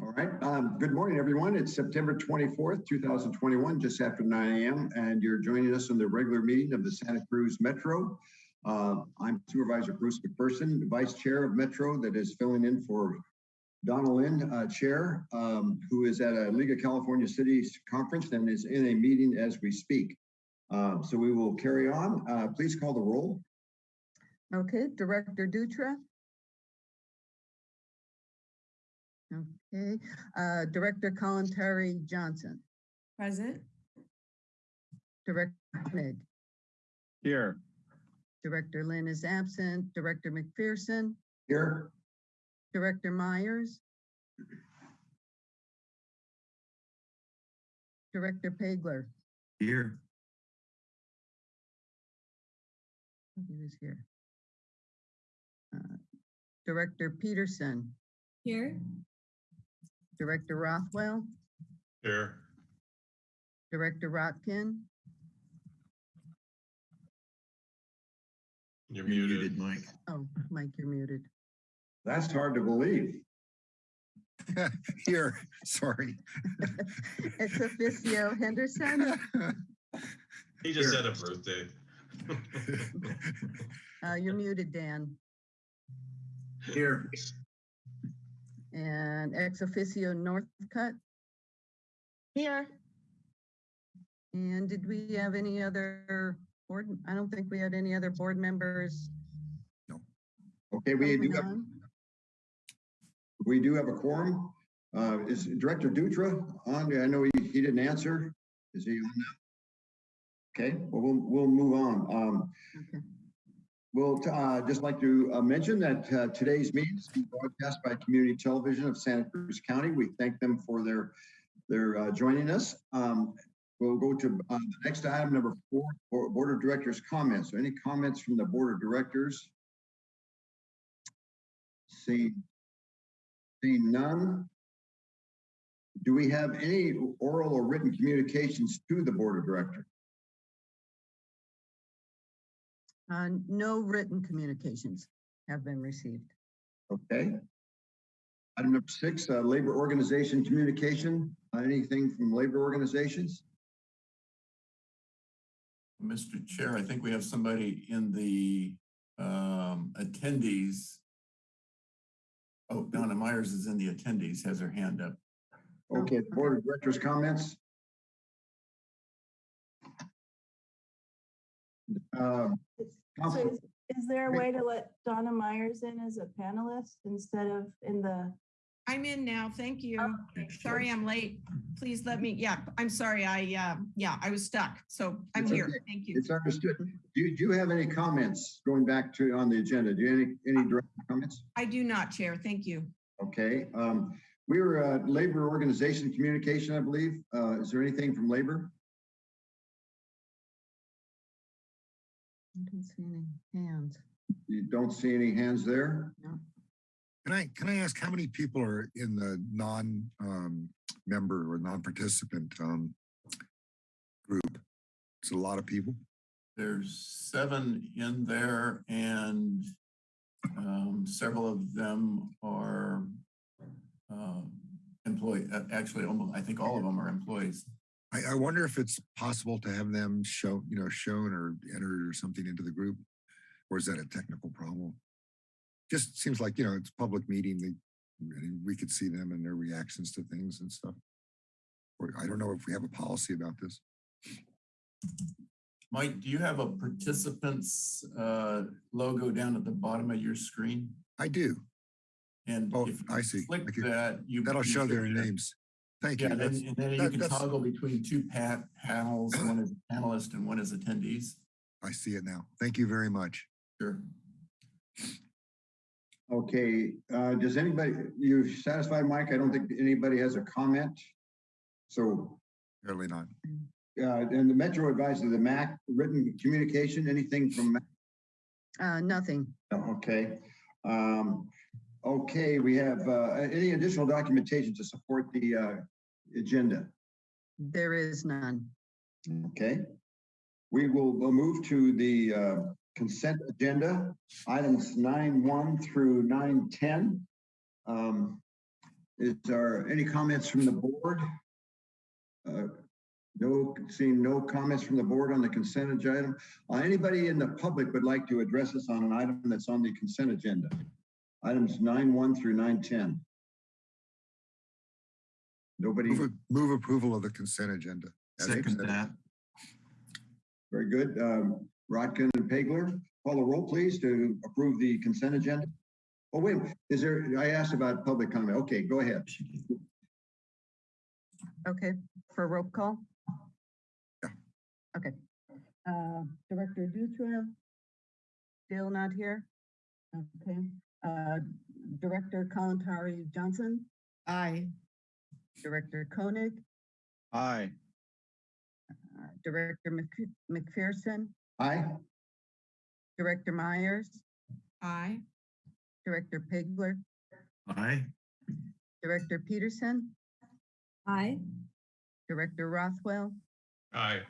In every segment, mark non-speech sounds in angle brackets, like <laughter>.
All right. Um, good morning, everyone. It's September 24th, 2021, just after 9 a.m. And you're joining us in the regular meeting of the Santa Cruz Metro. Uh, I'm Supervisor Bruce McPherson, Vice Chair of Metro that is filling in for Donna Lind, uh, Chair, um, who is at a League of California Cities Conference and is in a meeting as we speak. Uh, so we will carry on. Uh, please call the roll. Okay, Director Dutra. Okay, uh, Director Kalantari Johnson, Present. Director Koenig, Here. Director Lind is absent, Director McPherson, Here. Director Myers. Director Pageler, Here. he was here. Uh, Director Peterson, Here. Director Rothwell, Here. Director Rotkin, You're muted. Mike. oh, Mike, you're muted. That's hard to believe. <laughs> Here, sorry. <laughs> It's officio Henderson, He just had a birthday. <laughs> uh, you're muted, Dan. Here. And ex officio Northcutt. Here. And did we have any other board? I don't think we had any other board members. No. Okay, we do have. We do have a quorum. Uh, is Director Dutra on? I know he, he didn't answer. Is he on now? Okay, well, we'll, we'll move on. Um, Okay. We'll, uh, just like to uh, mention that, uh, today's meeting is being broadcast by Community Television of Santa Cruz County. We thank them for their, their, uh, joining us. Um, we'll go to, uh, the next item, number four, Bo- Board of Directors comments. So Any comments from the Board of Directors? See, Seeing none. Do we have any oral or written communications to the Board of Directors? Uh, no written communications have been received. Okay. Item number six, uh, labor organization communication. Uh, Anything from labor organizations? Mr. Chair, I think we have somebody in the um, attendees. Oh, Donna Myers is in the attendees, has her hand up. Okay, the Board of Directors comments. Um, So is, is there a way to let Donna Myers in as a panelist instead of in the? I'm in now. Thank you. Okay. Sorry, I'm late. Please let me, yeah, I'm sorry. I, uh, yeah, I was stuck. So I'm It's here. okay. Thank you. It's understood. Do you, do you have any comments going back to on the agenda? Do you have any, any direct comments? I do not, Chair. Thank you. Okay, um, we were, uh, labor organization communication, I believe. Uh, is there anything from labor? I don't see any hands. You don't see any hands there? No. Can I, can I ask how many people are in the non, um, member or non-participant, um, group? It's a lot of people. There's seven in there and um, several of them are um, employee, uh, actually, almost, I think all of them are employees. I, I wonder if it's possible to have them show, you know, shown or entered or something into the group? Or is that a technical problem? Just seems like, you know, it's public meeting, they, we could see them and their reactions to things and stuff. Or I don't know if we have a policy about this. Mike, do you have a participants uh, logo down at the bottom of your screen? I do. And Oh, if you I see. click I can- that, you. That'll show their names. Thank you. Yeah, then, and then you can that's- toggle between two pat panels, one is panelist and one is attendees. I see it now. Thank you very much. Sure. Okay, uh, does anybody, you satisfied, Mike? I don't think anybody has a comment. So, Apparently not. uh, and the Metro advised the MAC written communication, anything from, MAC? Uh, nothing. Okay. Um, okay, we have, uh, any additional documentation to support the, uh, agenda? There is none. Okay. We will move to the uh, consent agenda, items nine one through nine ten. Um, is there any comments from the board? Uh, No, seeing no comments from the board on the consent agenda. Uh, Anybody in the public would like to address us on an item that's on the consent agenda? Items nine one through nine ten. Nobody, Move, move approval of the consent agenda. as Second presented. that. very good. Um, Rotkin and Pageler, call the roll, please, to approve the consent agenda. Oh, wait, is there, I asked about public comment. Okay, go ahead. Okay, for a roll call? Yeah. Okay. Uh, Director Dutra? Still not here? Okay. Uh, Director Kalantari Johnson? Aye. Director Koenig? Aye. uh, Director Mc- McPherson? Aye. Director Myers? Aye. Director Pageler? Aye. Director Peterson? Aye. Director Rothwell? Aye.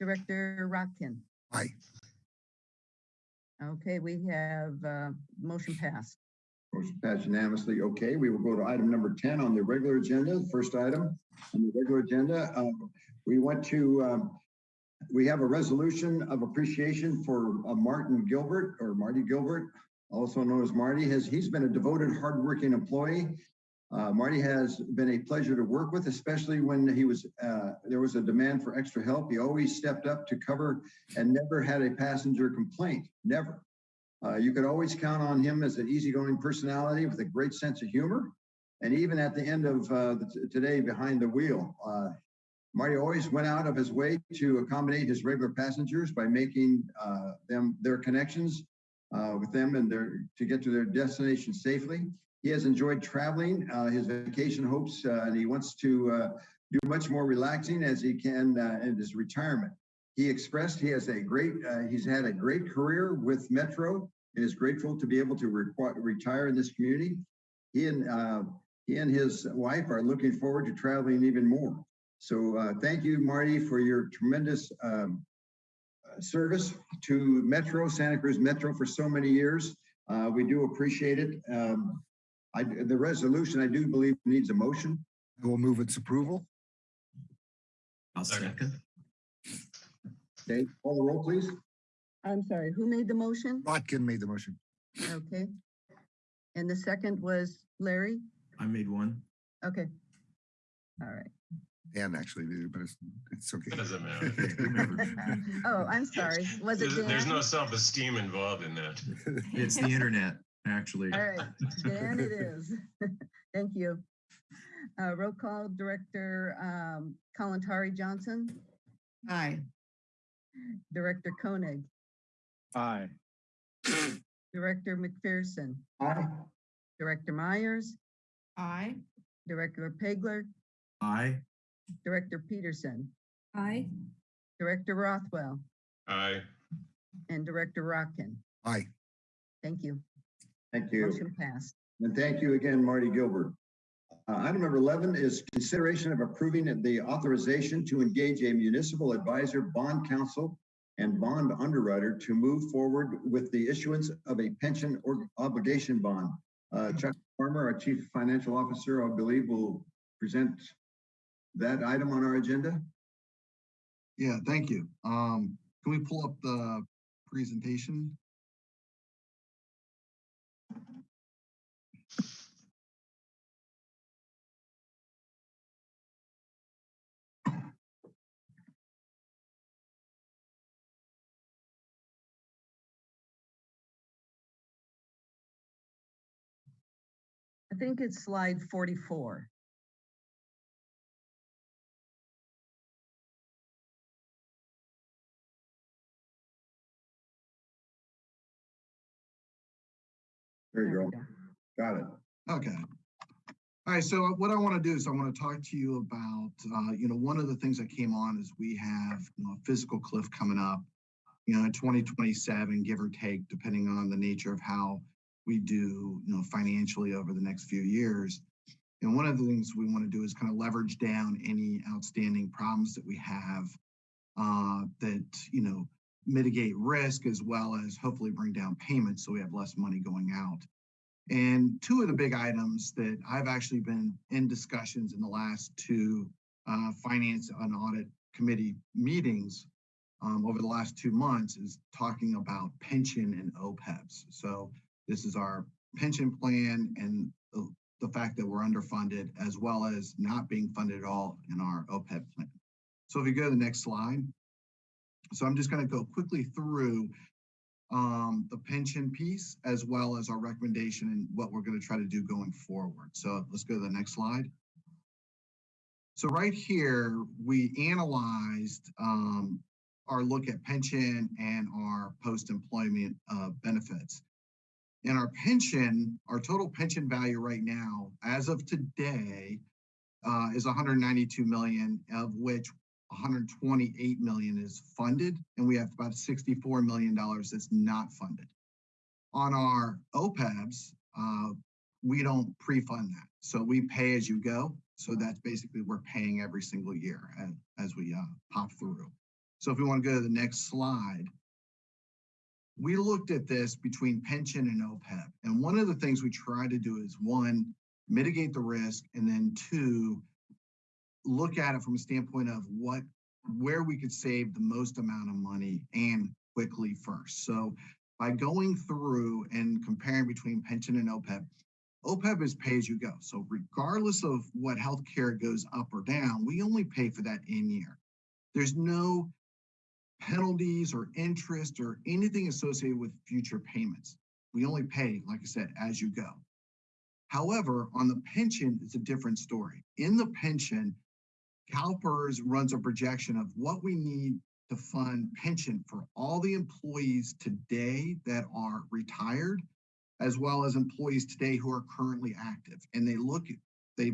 Director Rotkin? Aye. Okay, we have, uh, motion passed. Motion passed unanimously. Okay, we will go to item number 10 on the regular agenda. First item on the regular agenda, uh, we went to, um, we have a resolution of appreciation for uh, Martin Gilbert or Marty Gilbert, also known as Marty. Has He's been a devoted, hardworking employee. Uh, Marty has been a pleasure to work with, especially when he was, uh, there was a demand for extra help. He always stepped up to cover and never had a passenger complaint, never. Uh, you could always count on him as an easygoing personality with a great sense of humor. And even at the end of uh, the today behind the wheel, uh, Marty always went out of his way to accommodate his regular passengers by making uh, them their connections with them and their to get to their destination safely. He has enjoyed traveling uh, his vacation hopes, uh, and he wants to uh, do much more relaxing as he can uh, in his retirement. He expressed he has a great, uh, he's had a great career with Metro and is grateful to be able to requ- retire in this community. He and he and his wife are looking forward to traveling even more. So thank you, Marty, for your tremendous um, service to Metro, Santa Cruz Metro for so many years. Uh, we do appreciate it. Um, I, the resolution, I do believe needs a motion. I will move its approval. I'll second. Okay, call the roll, please. I'm sorry, who made the motion? Rotkin made the motion. Okay. And the second was Larry? I made one. Okay. All right. Dan actually did it, but it's, it's okay. Doesn't matter. <laughs> Oh, I'm sorry. Was it There's, there's no self-esteem involved in that. It's the internet, actually. All right, Dan it <laughs> is. <laughs> Thank you. Uh, roll call Director, um, Kalantari Johnson, Aye. Director Koenig, Aye. Director McPherson, Aye. Director Myers, Aye. Director Pageler, Aye. Director Peterson, Aye. Director Rothwell, Aye. and Director Rotkin. Aye. Thank you. Thank you. Motion passed. And thank you again, Marty Gilbert. Uh, Item number 11 is consideration of approving the authorization to engage a municipal advisor, bond counsel, and bond underwriter to move forward with the issuance of a pension or obligation bond. Uh, Chuck Farmer, our Chief Financial Officer, I believe, will present that item on our agenda. Yeah, thank you. Um, can we pull up the presentation? I think it's slide forty-four. There you go. go. Got it. Okay. All right, so what I want to do is I want to talk to you about, uh, you know, one of the things that came on is we have, you know, a fiscal cliff coming up, you know, in twenty twenty-seven, give or take, depending on the nature of how we do, you know, financially over the next few years. And one of the things we want to do is kind of leverage down any outstanding problems that we have uh, that, you know, mitigate risk as well as hopefully bring down payments so we have less money going out. And two of the big items that I've actually been in discussions in the last two uh, finance and audit committee meetings um, over the last two months is talking about pension and OPEBs. So this is our pension plan and the, the fact that we're underfunded as well as not being funded at all in our OPEB plan. So if you go to the next slide. So I'm just going to go quickly through um, the pension piece as well as our recommendation and what we're going to try to do going forward. So let's go to the next slide. So right here, we analyzed um, our look at pension and our post-employment uh, benefits. In our pension, our total pension value right now, as of today, uh, is 192 million, of which 128 million is funded, and we have about 64 million dollars that's not funded. On our OPEBs, uh, we don't pre-fund that, so we pay as you go. So that's basically we're paying every single year as, as we uh, pop through. So if we want to go to the next slide, we looked at this between pension and OPEB, and one of the things we try to do is one, mitigate the risk, and then two, look at it from a standpoint of what, where we could save the most amount of money and quickly first. So by going through and comparing between pension and OPEB, OPEB is pay as you go. So regardless of what healthcare goes up or down, we only pay for that in year. There's no penalties or interest or anything associated with future payments. We only pay, like I said, as you go. However, on the pension, it's a different story. In the pension, CalPERS runs a projection of what we need to fund pension for all the employees today that are retired, as well as employees today who are currently active. And they look, they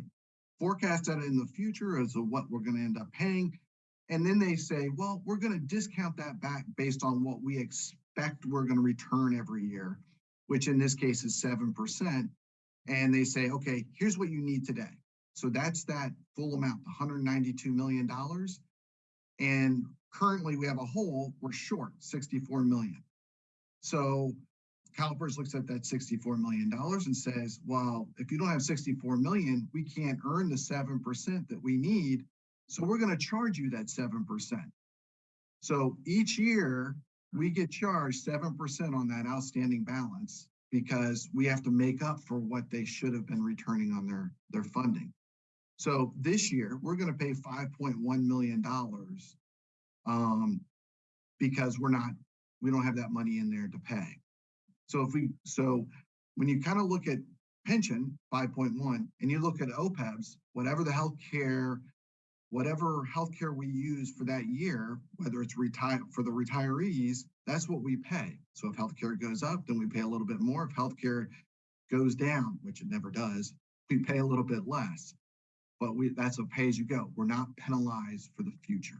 forecast that in the future as to what we're going to end up paying. And then they say, well, we're going to discount that back based on what we expect we're going to return every year, which in this case is 7%. And they say, okay, here's what you need today. So that's that full amount, $192 million. And currently we have a hole, we're short 64 million. So CalPERS looks at that $64 million and says, well, if you don't have 64 million, we can't earn the 7% that we need. So we're going to charge you that 7%. So each year we get charged 7% on that outstanding balance because we have to make up for what they should have been returning on their, their funding. So this year we're going to pay $5.1 million um, because we're not, we don't have that money in there to pay. So if we, so when you kind of look at pension 5.1 and you look at OPEBs, whatever the healthcare, whatever healthcare we use for that year, whether it's retire for the retirees, that's what we pay. So if healthcare goes up, then we pay a little bit more. If healthcare goes down, which it never does, we pay a little bit less. But we that's a pay as you go. We're not penalized for the future.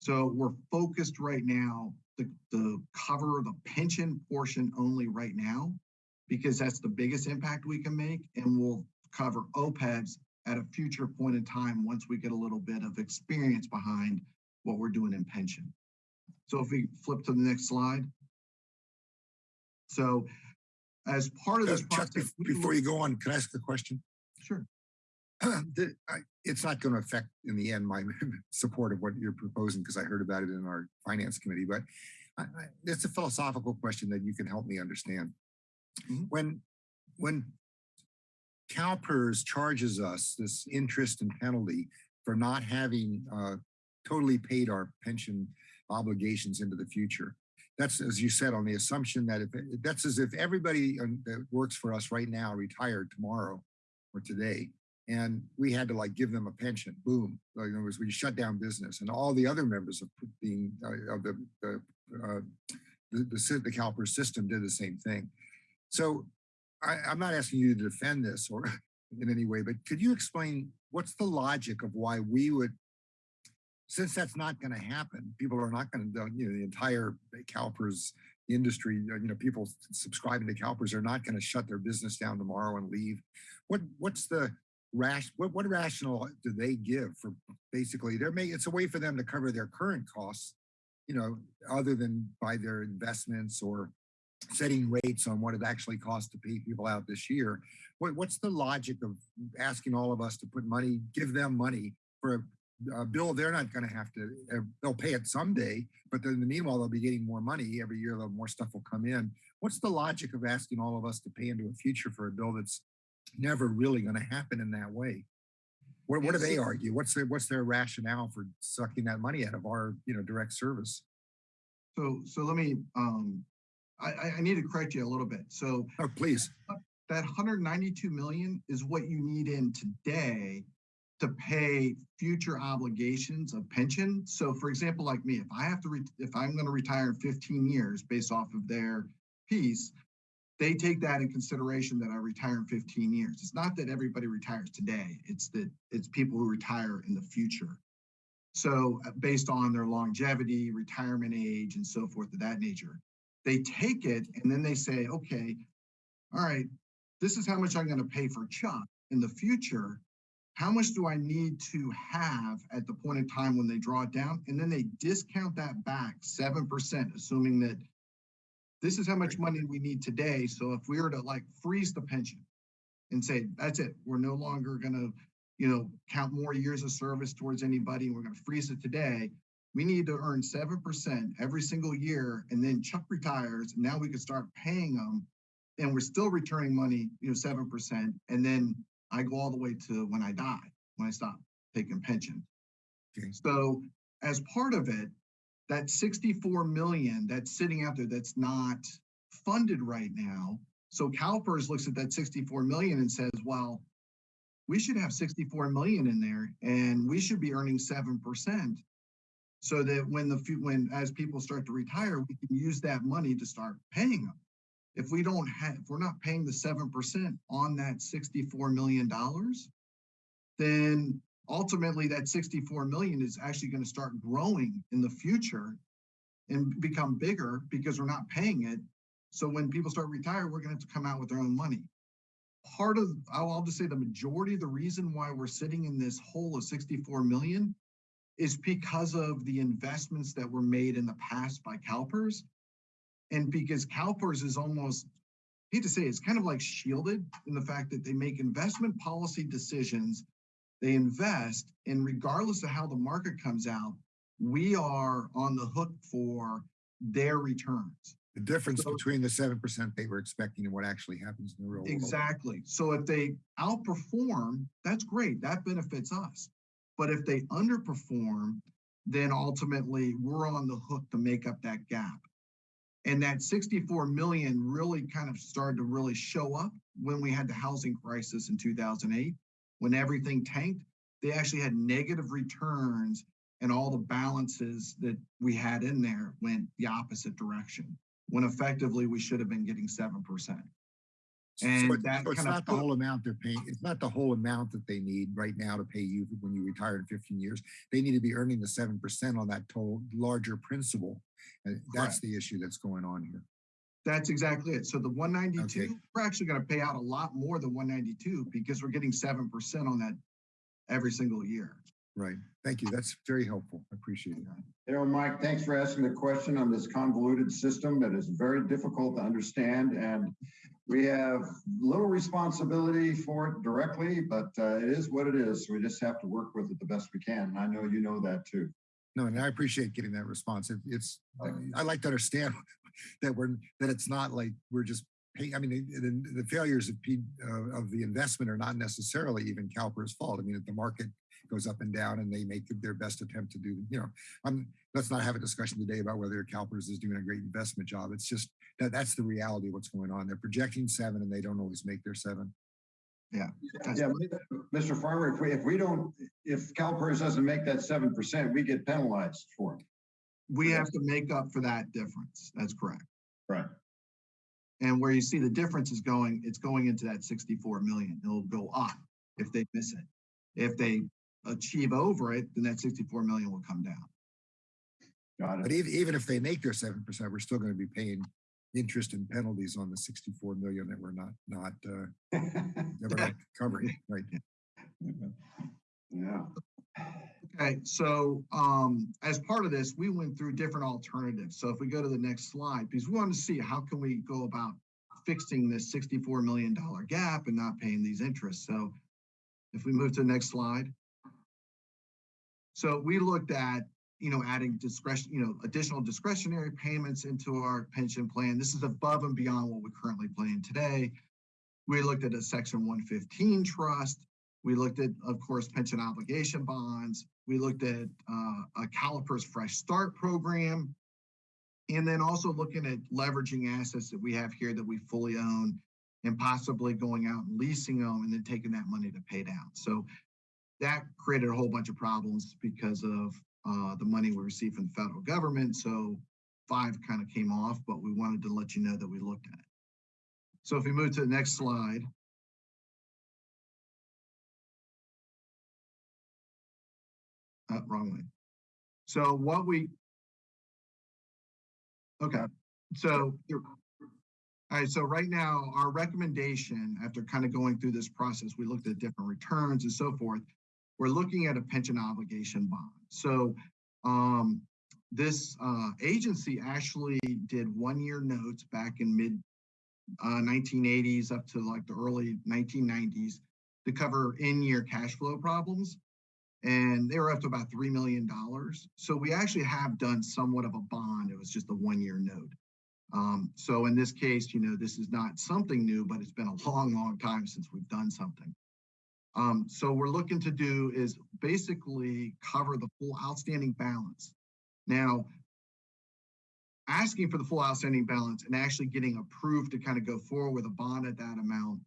So we're focused right now the, the cover the pension portion only right now, because that's the biggest impact we can make. And we'll cover OPEBs at a future point in time once we get a little bit of experience behind what we're doing in pension. So if we flip to the next slide. So as part of Uh, this Chuck, process, bef- before you go on, can I ask a question? Sure. <clears throat> The- I- It's not going to affect in the end my <laughs> support of what you're proposing because I heard about it in our finance committee, but I, I, it's a philosophical question that you can help me understand. Mhm. When, when CalPERS charges us this interest and penalty for not having uh, totally paid our pension obligations into the future. That's, as you said, on the assumption that if, that's as if everybody that works for us right now retired tomorrow or today, and we had to like give them a pension, boom. In other words, we shut down business and all the other members of being, uh, of the, the, uh, the, the, the CalPERS system did the same thing. So I, I'm not asking you to defend this or <laughs> in any way, but could you explain what's the logic of why we would, since that's not going to happen, people are not going to, you know, the entire CalPERS industry, uh, you know, people subscribing to CalPERS are not going to shut their business down tomorrow and leave. What, what's the rash, what, what rationale do they give for basically, they're making, it's a way for them to cover their current costs, you know, other than by their investments or setting rates on what it actually costs to pay people out this year. What, what's the logic of asking all of us to put money, give them money for a, a bill they're not gonna have to, uh, they'll pay it someday, but then in the meanwhile, they'll be getting more money every year, the more stuff will come in. What's the logic of asking all of us to pay into a future for a bill that's never really gonna happen in that way? What, what do they argue? What's their, what's their rationale for sucking that money out of our, you know, direct service? So, so let me, um, I, I, I need to correct you a little bit. So Oh, please. that hundred ninety-two million is what you need in today to pay future obligations of pension. So for example, like me, if I have to, if I'm gonna retire in fifteen years based off of their piece, they take that in consideration that I retire in fifteen years. It's not that everybody retires today. It's that it's people who retire in the future. So uh, based on their longevity, retirement age, and so forth of that nature, they take it and then they say, okay, all right, this is how much I'm gonna pay for Chuck in the future. How much do I need to have at the point in time when they draw it down? And then they discount that back seven percent, assuming that this is how much money we need today. So if we were to like freeze the pension and say, that's it, we're no longer gonna, you know, count more years of service towards anybody, and we're gonna freeze it today. We need to earn seven percent every single year, and then Chuck retires, and now we can start paying them and we're still returning money, you know, seven percent, and then I go all the way to when I die, when I stop taking pension. Okay. So as part of it, that sixty-four million that's sitting out there that's not funded right now. So CalPERS looks at that sixty-four million and says, well, we should have sixty-four million in there and we should be earning seven percent. So that when the, when, as people start to retire, we can use that money to start paying them if we don't have, if we're not paying the seven percent on that sixty-four million dollars, then ultimately that sixty-four million is actually gonna start growing in the future and become bigger because we're not paying it. So when people start retiring, we're gonna have to come out with their own money. Part of, I'll, I'll just say the majority of the reason why we're sitting in this hole of sixty-four million is because of the investments that were made in the past by CalPERS and because CalPERS is almost, hate to say, it's kind of like shielded in the fact that they make investment policy decisions. They invest, and regardless of how the market comes out, we are on the hook for their returns. The difference So- between the seven percent they were expecting and what actually happens in the real world. Exactly. So if they outperform, that's great. That benefits us. But if they underperform, then ultimately we're on the hook to make up that gap. And that 64 million really kind of started to really show up when we had the housing crisis in 2008, when everything tanked. They actually had negative returns, and all the balances that we had in there went the opposite direction when effectively we should have been getting 7%. And so that so kind of the whole amount they're paying. It's not the whole amount that they need right now to pay you when you retire in 15 years. They need to be earning the 7% on that total larger principal. And that's the issue that's going on here. That's exactly it. So the 192, okay. we're actually going to pay out a lot more than 192 because we're getting 7% on that every single year. Right. Thank you. That's very helpful. I appreciate it. You know, Mike, thanks for asking the question on this convoluted system that is very difficult to understand. And we have little responsibility for it directly, but uh, it is what it is. We just have to work with it the best we can. And I know you know that too. No, and I appreciate getting that response. It- It's, I like to understand <laughs> that we're, that it's not like we're just paying, I mean, the, the- failures of, P- uh, of the investment are not necessarily even CalPERS fault. I mean, the market goes up and down and they make their best attempt to do, you know, I'm, let's not have a discussion today about whether CalPERS is doing a great investment job. It's just that that's the reality of what's going on. They're projecting seven and they don't always make their seven. Yeah, Yeah. Mr. Farmer, if we, if we don't, if CalPERS doesn't make that seven percent, we get penalized for it. We have to make up for that difference. That's correct. Right. And where you see the difference is going, it's going into that sixty-four million. It'll go up if they miss it. If they achieve over it, then that sixty-four million will come down. Got But it. even, even if they make their seven percent, we're still going to be paying interest and penalties on the sixty-four million that we're not, not, uh, that we're not <laughs> covering, right? Yeah. Okay, so um, as part of this, we went through different alternatives. So if we go to the next slide, because we want to see how can we go about fixing this $64 million gap and not paying these interests. So if we move to the next slide. So we looked at, you know, adding discretion, you know, additional discretionary payments into our pension plan. This is above and beyond what we're currently plan today. We looked at a section 115 trust. We looked at, of course, pension obligation bonds. We looked at uh, a CalPERS Fresh Start program. And then also looking at leveraging assets that we have here that we fully own and possibly going out and leasing them and then taking that money to pay down. So that created a whole bunch of problems because of uh, the money we received from the federal government. So five kind of came off, but we wanted to let you know that we looked at it. So if we move to the next slide. Uh, wrong way. So what we. Okay, so. All right, so right now, our recommendation, after kind of going through this process, we looked at different returns and so forth. We're looking at a pension obligation bond. So um, this uh, agency actually did one-year notes back in mid uh, 1980s up to like the early 1990s to cover in-year cash flow problems. And they were up to about $3 million. So we actually have done somewhat of a bond. It was just a one-year note. Um, so in this case, you know, this is not something new, but it's been a long, long time since we've done something. Um, so we're looking to do is basically cover the full outstanding balance. Now, asking for the full outstanding balance and actually getting approved to kind of go forward with a bond at that amount,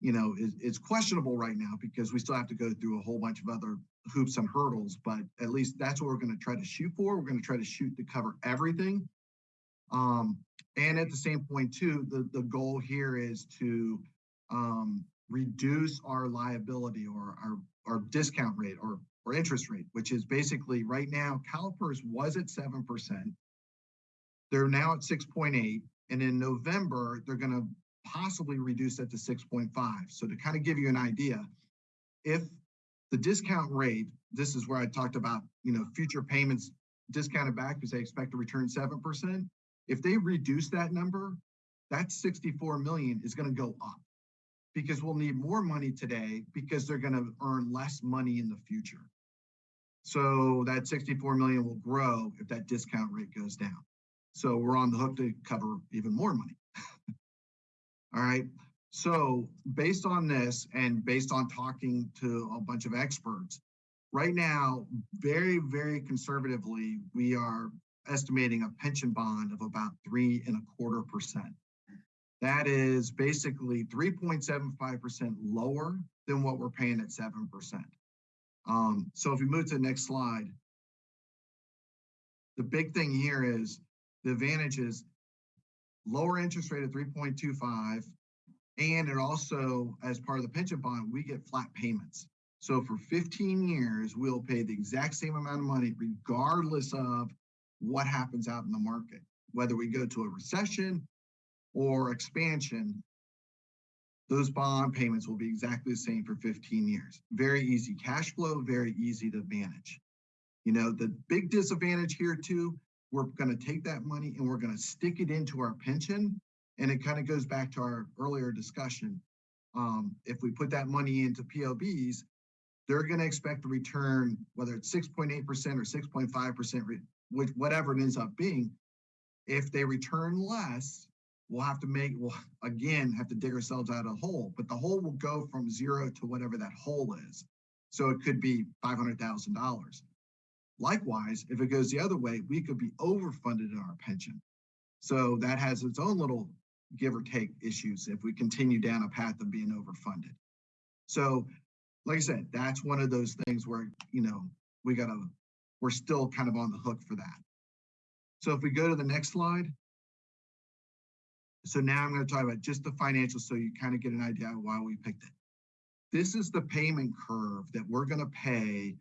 you know, is, is questionable right now because we still have to go through a whole bunch of other hoops and hurdles, but at least that's what we're going to try to shoot for. We're going to try to shoot to cover everything. Um, and at the same point too, the, the goal here is to um, reduce our liability or our, our discount rate or, or interest rate, which is basically right now, CalPERS was at 7%. They're now at 6.8. And in November, they're going to possibly reduce that to 6.5. So to kind of give you an idea, if the discount rate, this is where I talked about, you know, future payments discounted back because they expect to return 7%. If they reduce that number, that 64 million is going to go up because we'll need more money today because they're going to earn less money in the future. So that 64 million will grow if that discount rate goes down. So we're on the hook to cover even more money. <laughs> All right. So based on this and based on talking to a bunch of experts, right now, very, very conservatively, we are estimating a pension bond of about three and a quarter percent. That is basically 3.75% lower than what we're paying at 7%. Um, so if we move to the next slide, the big thing here is the advantage is lower interest rate of 3.25. And it also, as part of the pension bond, we get flat payments. So for 15 years, we'll pay the exact same amount of money regardless of what happens out in the market, whether we go to a recession or expansion, those bond payments will be exactly the same for 15 years. Very easy cash flow, very easy to manage. You know, the big disadvantage here too, we're going to take that money and we're going to stick it into our pension. And it kind of goes back to our earlier discussion. Um, if we put that money into PLBs, they're going to expect a return, whether it's 6.8% or 6.5%, which whatever it ends up being. If they return less, we'll have to make, we'll again have to dig ourselves out of a hole, but the hole will go from zero to whatever that hole is. So it could be $500,000. Likewise, if it goes the other way, we could be overfunded in our pension. So that has its own little give or take issues if we continue down a path of being overfunded. So, like I said, that's one of those things where, you know, we gotta, we're still kind of on the hook for that. So if we go to the next slide. So now I'm going to talk about just the financials so you kind of get an idea of why we picked it. This is the payment curve that we're going to pay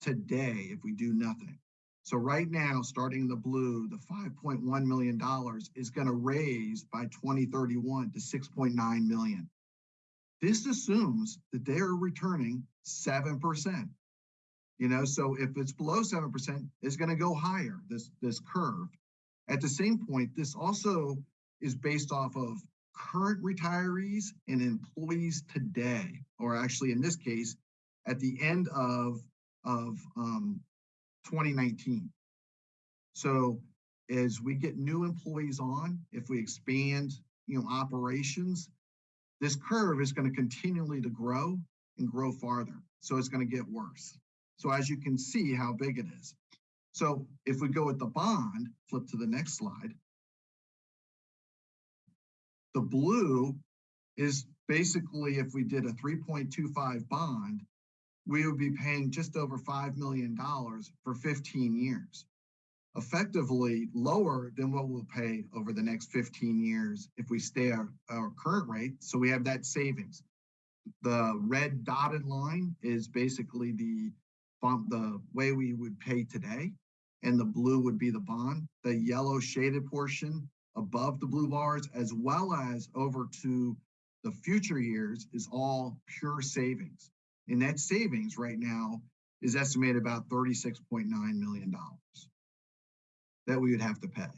today if we do nothing. So right now, starting in the blue, the $5.1 million is going to raise by 2031 to 6.9 million. This assumes that they are returning 7%. You know, so if it's below seven percent, it's gonna go higher, this, this curve. At the same point, this also is based off of current retirees and employees today, or actually in this case, at the end of, of, um, twenty nineteen. So as we get new employees on, if we expand, you know, operations, this curve is gonna continually to grow and grow farther. So it's gonna get worse. So as you can see how big it is. So if we go with the bond, flip to the next slide. The blue is basically if we did a three point two five bond, we would be paying just over five million dollars for fifteen years. Effectively lower than what we'll pay over the next fifteen years if we stay our, our current rate. So we have that savings. The red dotted line is basically the bump, the way we would pay today. And the blue would be the bond. The yellow shaded portion above the blue bars, as well as over to the future years is all pure savings. And that savings right now is estimated about thirty-six point nine million dollars that we would have to pay.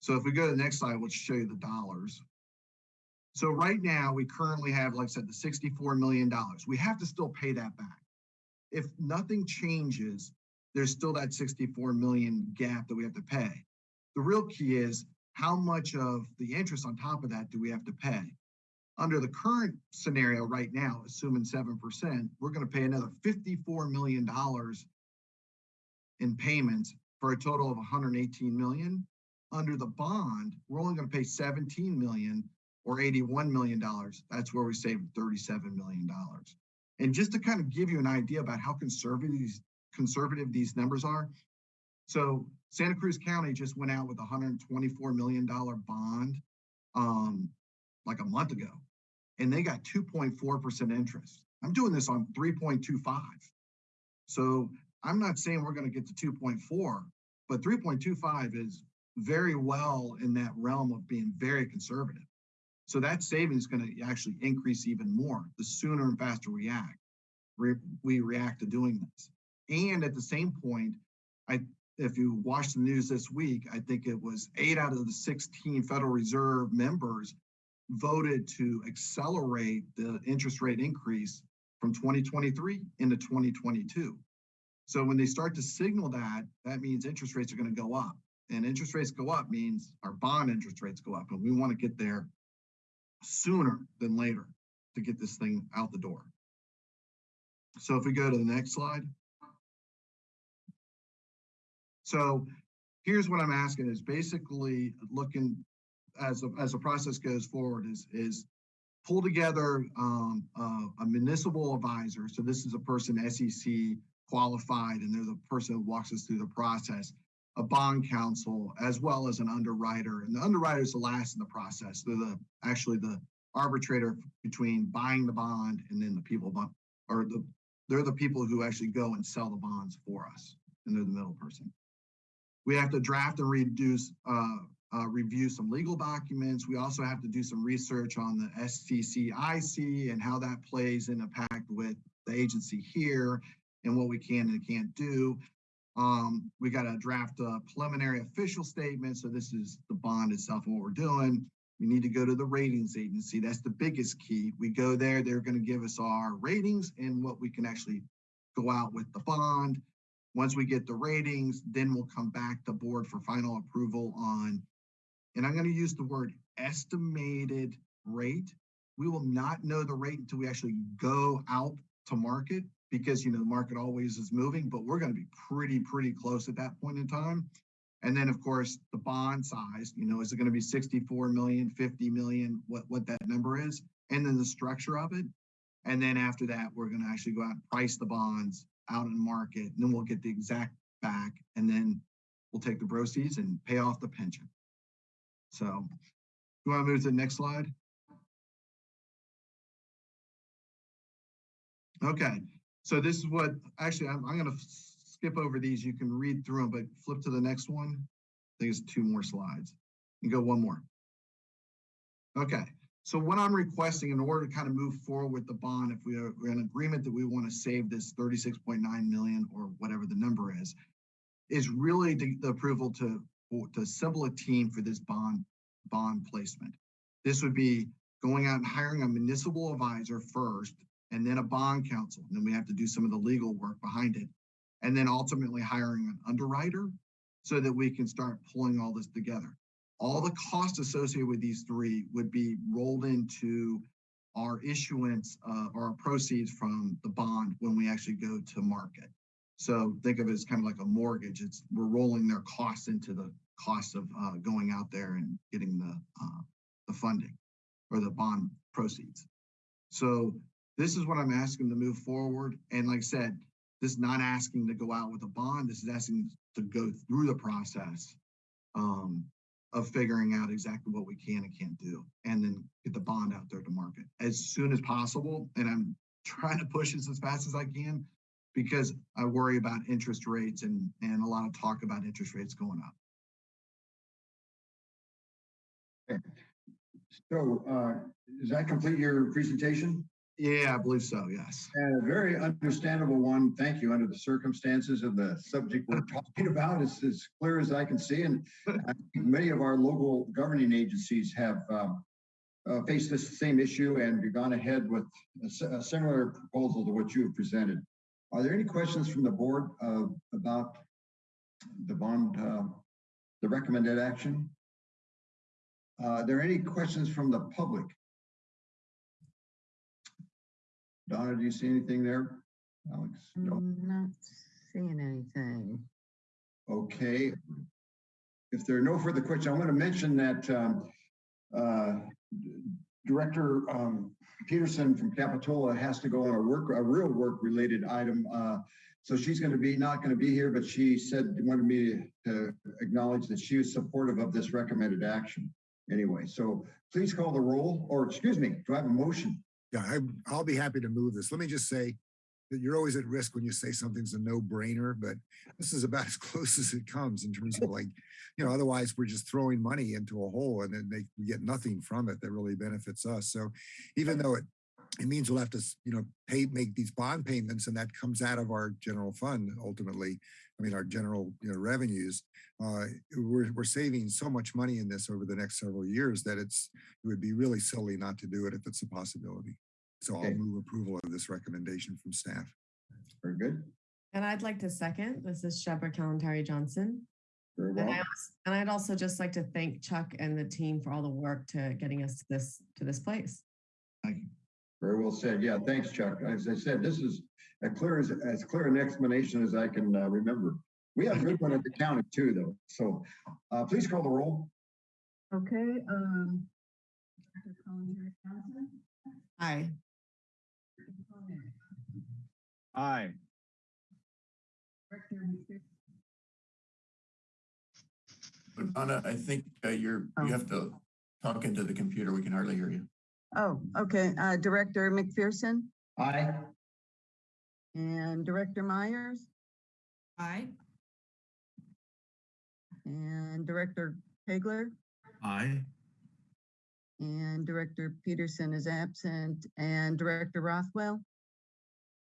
So if we go to the next slide, we'll show you the dollars. So right now, we currently have, like I said, the sixty-four million dollars. We have to still pay that back. If nothing changes, there's still that sixty-four million gap that we have to pay. The real key is how much of the interest on top of that do we have to pay? Under the current scenario right now, assuming seven percent, we're gonna pay another fifty-four million dollars in payments for a total of 118 million. Under the bond, we're only gonna pay 17 million or 81 million dollars. That's where we save 37 million dollars. And just to kind of give you an idea about how conservative these conservative these numbers are. So Santa Cruz County just went out with a hundred and twenty-four million dollar bond um like a month ago. And they got two point four percent interest. I'm doing this on three point two five. So I'm not saying we're gonna get to two point four, but three point two five is very well in that realm of being very conservative. So that savings is gonna actually increase even more, the sooner and faster we act. we react to doing this. And at the same point, I, if you watch the news this week, I think it was eight out of the sixteen Federal Reserve members voted to accelerate the interest rate increase from twenty twenty-three into twenty twenty-two. So when they start to signal that, that means interest rates are gonna go up. And interest rates go up means our bond interest rates go up, and we want to get there sooner than later to get this thing out the door. So if we go to the next slide. So here's what I'm asking is basically looking as, a- as the process goes forward is, is pull together um, uh, a municipal advisor. So this is a person SEC qualified and they're the person who walks us through the process. A bond counsel as well as an underwriter. And the underwriter is the last in the process. They're the, actually the arbitrator between buying the bond and then the people, or the, they're the people who actually go and sell the bonds for us. And they're the middle person. We have to draft and reduce, uh, uh, review some legal documents. We also have to do some research on the STCIC and how that plays in impact with the agency here and what we can and can't do. Um, we got to draft a preliminary official statement. So this is the bond itself what we're doing. We need to go to the ratings agency. That's the biggest key. We go there, they're going to give us our ratings and what we can actually go out with the bond. Once we get the ratings, then we'll come back to board for final approval on, and I'm going to use the word estimated rate. We will not know the rate until we actually go out to market because, you know, the market always is moving, but we're going to be pretty, pretty close at that point in time. And then, of course, the bond size, you know, is it going to be 64 million, 50 million, what, what that number is? And then the structure of it. And then after that, we're going to actually go out and price the bonds out in market, and then we'll get the exact back, and then we'll take the proceeds and pay off the pension. So, you want to move to the next slide? Okay, so this is what, actually, I'm, I'm gonna skip over these. You can read through them, but flip to the next one. I think it's two more slides. And go one more. Okay, So what I'm requesting in order to kind of move forward with the bond, if we are in agreement that we want to save this thirty-six point nine million or whatever the number is, is really the, the approval to, to assemble a team for this bond, bond placement. This would be going out and hiring a municipal advisor first, and then a bond counsel. And then we have to do some of the legal work behind it. And then ultimately hiring an underwriter so that we can start pulling all this together. All the costs associated with these three would be rolled into our issuance, uh, or our proceeds from the bond when we actually go to market. So think of it as kind of like a mortgage. It's, we're rolling their costs into the cost of, uh, going out there and getting the, uh, the funding or the bond proceeds. So this is what I'm asking to move forward. And like I said, this is not asking to go out with a bond. This is asking to go through the process um, of figuring out exactly what we can and can't do, and then get the bond out there to market as soon as possible. And I'm trying to push this as fast as I can because I worry about interest rates and, and a lot of talk about interest rates going up. So, uh, does that complete your presentation? Yeah, I believe so, yes. And a very understandable one. Thank you. Under the circumstances of the subject we're talking about, it's as clear as I can see. And many of our local governing agencies have um, uh, faced this same issue and gone ahead with a a similar proposal to what you have presented. Are there any questions from the board uh, about the bond, uh, the recommended action? Uh, Are there any questions from the public? Donna, do you see anything there? Alex? No. I'm Not seeing anything. Okay. If there are no further questions, I'm going to mention that um, uh, Director um, Peterson from Capitola has to go on a work, a real work-related item. uh, So she's going to be, not going to be here, but she said, wanted me to acknowledge that she was supportive of this recommended action. Anyway, so please call the roll, or excuse me, do I have a motion? Yeah, I, I'll be happy to move this. Let me just say that you're always at risk when you say something's a no-brainer, but this is about <laughs> as close as it comes in terms of like, you know, otherwise we're just throwing money into a hole and then they we get nothing from it that really benefits us. So even though it it means we'll have to, you know, pay, make these bond payments and that comes out of our general fund ultimately. I mean, our general, you know, revenues. Uh, we're, we're saving so much money in this over the next several years that it's, it would be really silly not to do it if it's a possibility. So I'll move approval of this recommendation from staff. Very good, And I'd like to second, this is Shebreh Kalantari Johnson. very And I, well. and I'd also just like to thank Chuck and the team for all the work to getting us to this, to this place. Thank you. Very well said. Yeah, thanks, Chuck. As I said, this is as clear as, as clear an explanation as I can uh, remember. We have a good one at the county too, though. So uh, please call the roll. Okay, um. Dr. Colin Johnson? Aye. Aye. But Donna, I think uh, you're, Oh. you have to talk into the computer. We can hardly hear you. Oh, okay, uh, Director McPherson Aye. and Director Myers Aye. and Director Pageler Aye. and Director Peterson is absent and Director Rothwell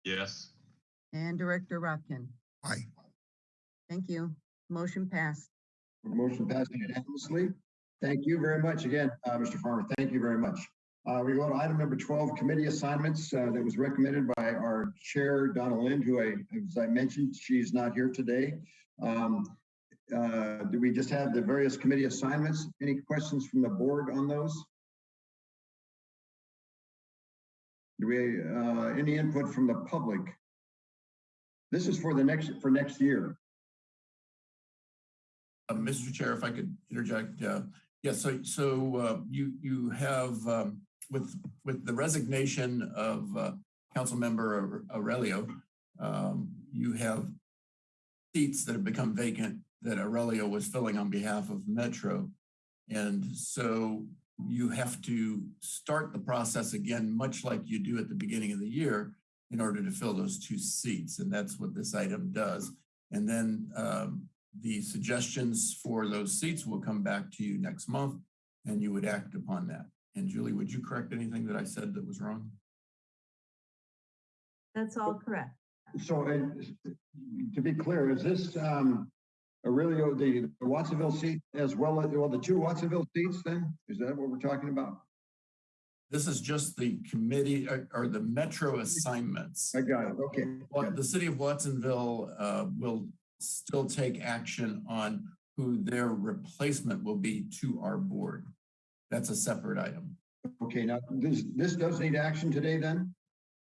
Yes. and Director Rotkin. Aye. Thank you. Motion passed. Motion passed unanimously. Thank you very much again, uh, Mr. Farmer. Thank you very much. Uh, We go to item number 12, committee assignments uh, that was recommended by our chair, Donna Lind, who I, as I mentioned, she's not here today. Um, uh, Do we just have the various committee assignments? Any questions from the board on those? Do we, uh, any input from the public? This is for the next, for next year. Uh, Mr. Chair, if I could interject, uh, yes, so, so, uh, you, you have, um, with, with the resignation of, uh, Councilmember Aurelio, um, you have seats that have become vacant that Aurelio was filling on behalf of Metro. And so you have to start the process again, much like you do at the beginning of the year in order to fill those two seats. And that's what this item does. And then, um, the suggestions for those seats will come back to you next month and you would act upon that. And Julie, would you correct anything that I said that was wrong? That's all correct. So uh, to be clear, is this um, Aurelio, the the Watsonville seat as well as, well, the two Watsonville seats then? Is that what we're talking about? This is just the committee or, or the metro assignments. I got it. Okay. What the city of Watsonville uh, will still take action on who their replacement will be to our board. That's a separate item. Okay, now this, this does need action today then?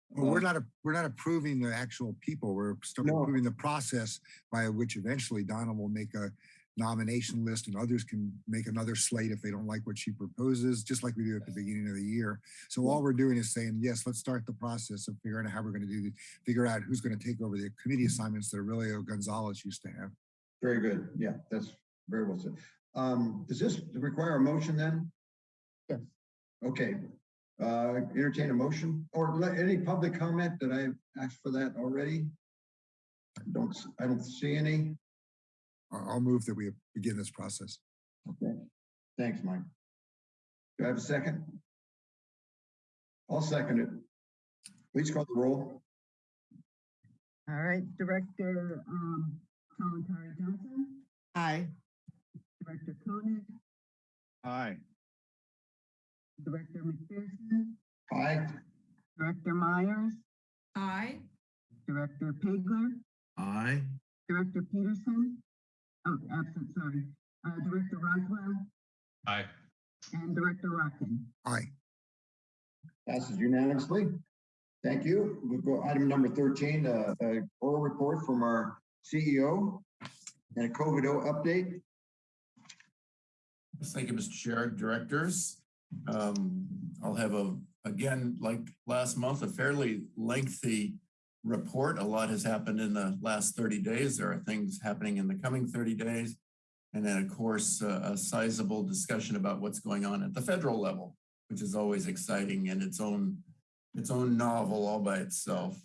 Well, we're not, a- we're not approving the actual people. We're still No. approving the process by which eventually Donna will make a nomination list and others can make another slate if they don't like what she proposes, just like we do at the beginning of the year. So all we're doing is saying, yes, let's start the process of figuring out how we're going to do the, figure out who's going to take over the committee assignments that Aurelio Gonzalez used to have. Very good. Yeah, that's very well said. Um, does this require a motion then? Yes. Okay, uh, entertain a motion or let any public comment that I have asked for that already? Don't, I don't see any. I'll I'll move that we begin this process. Okay, thanks, Mike. Do I have a second? I'll second it. Please call the roll. All right, Director, um, Kalantari Johnson, Aye. Director Koenig, Aye. Director McPherson, Aye. Director Myers, Aye. Director Pageler, Aye. Director Peterson, oh, absent, sorry, uh, Director Roswell, Aye. and Director Rotkin. Aye. Passes unanimously. Thank you. We'll go item number thirteen, uh, uh, oral report from our CEO and a COVID update. Thank you, Mr. Chair, directors. Um, I'll have a, again, like last month, a fairly lengthy report. A lot has happened in the last thirty days. There are things happening in the coming thirty days. And then, of course, uh, a sizable discussion about what's going on at the federal level, which is always exciting in its own, its own novel all by itself.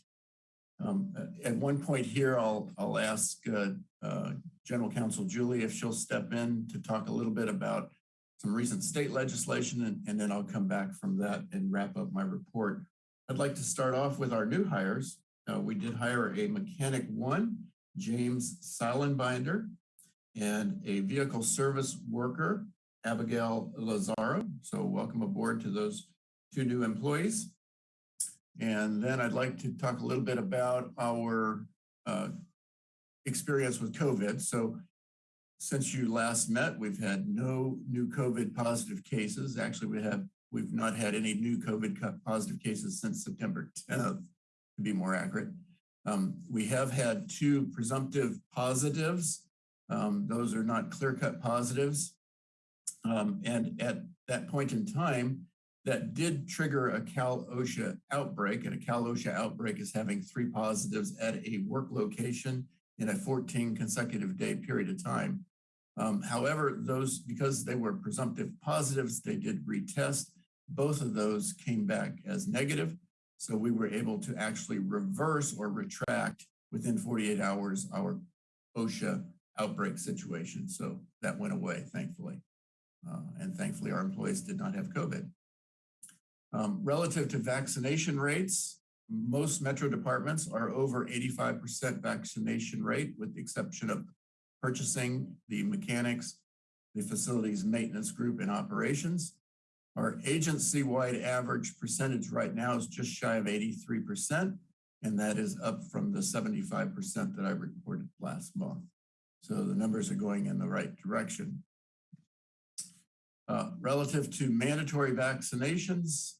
Um, at one point here, I'll, I'll ask, uh, uh, General Counsel Julie if she'll step in to talk a little bit about some recent state legislation, and, and then I'll come back from that and wrap up my report. I'd like to start off with our new hires. Uh, we did hire a mechanic one, James Silenbinder, and a vehicle service worker, Abigail Lazaro. So welcome aboard to those two new employees. And then I'd like to talk a little bit about our uh, experience with COVID. So since you last met, we've had no new COVID positive cases. Actually, we have, we've not had any new COVID positive cases since September 10th, to be more accurate. Um, we have had two presumptive positives. Um, those are not clear-cut positives. Um, and at that point in time, that did trigger a Cal OSHA outbreak, and a Cal OSHA outbreak is having three positives at a work location in a 14 consecutive day period of time. Um, however, those, because they were presumptive positives, they did retest. Both of those came back as negative. So we were able to actually reverse or retract within 48 hours our OSHA outbreak situation. So that went away, thankfully. Uh, and thankfully, our employees did not have COVID. Um, relative to vaccination rates, most metro departments are over 85% vaccination rate, with the exception of purchasing, the mechanics, the facilities maintenance group and operations. Our agency-wide average percentage right now is just shy of 83%, and that is up from the 75% that I reported last month. So the numbers are going in the right direction. Uh, relative to mandatory vaccinations,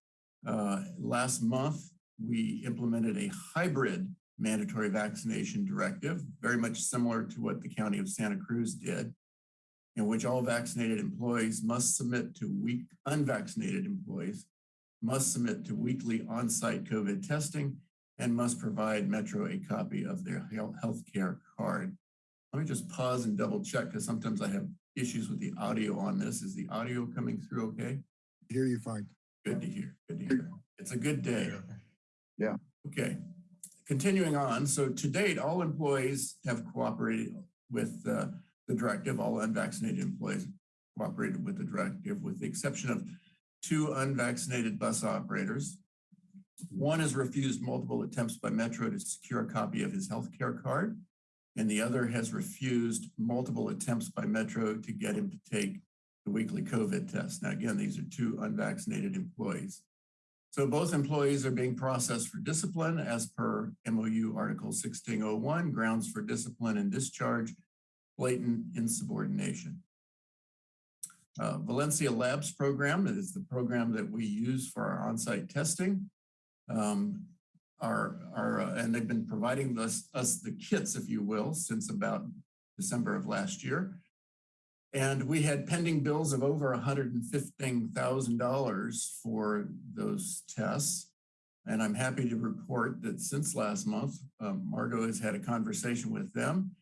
uh, last month, we implemented a hybrid mandatory vaccination directive, very much similar to what the County of Santa Cruz did, in which all vaccinated employees must submit to week, unvaccinated employees must submit to weekly on-site COVID testing and must provide Metro a copy of their health care card. Let me just pause and double check because sometimes I have issues with the audio on this. Is the audio coming through okay? Hear you fine. Good to hear, good to hear. It's a good day. Yeah. Okay, continuing on. So to date, all employees have cooperated with uh, the directive. All unvaccinated employees cooperated with the directive with the exception of two unvaccinated bus operators. One has refused multiple attempts by Metro to secure a copy of his health care card, and the other has refused multiple attempts by Metro to get him to take the weekly COVID test. Now, again, these are two unvaccinated employees. So both employees are being processed for discipline as per MOU Article 1601, grounds for discipline and discharge, blatant insubordination. Uh, Valencia Labs program is the program that we use for our on-site testing. Um, uh, and they've been providing us, us the kits, if you will, since about December of last year. And we had pending bills of over $115,000 for those tests. And I'm happy to report that since last month, um, Margot has had a conversation with them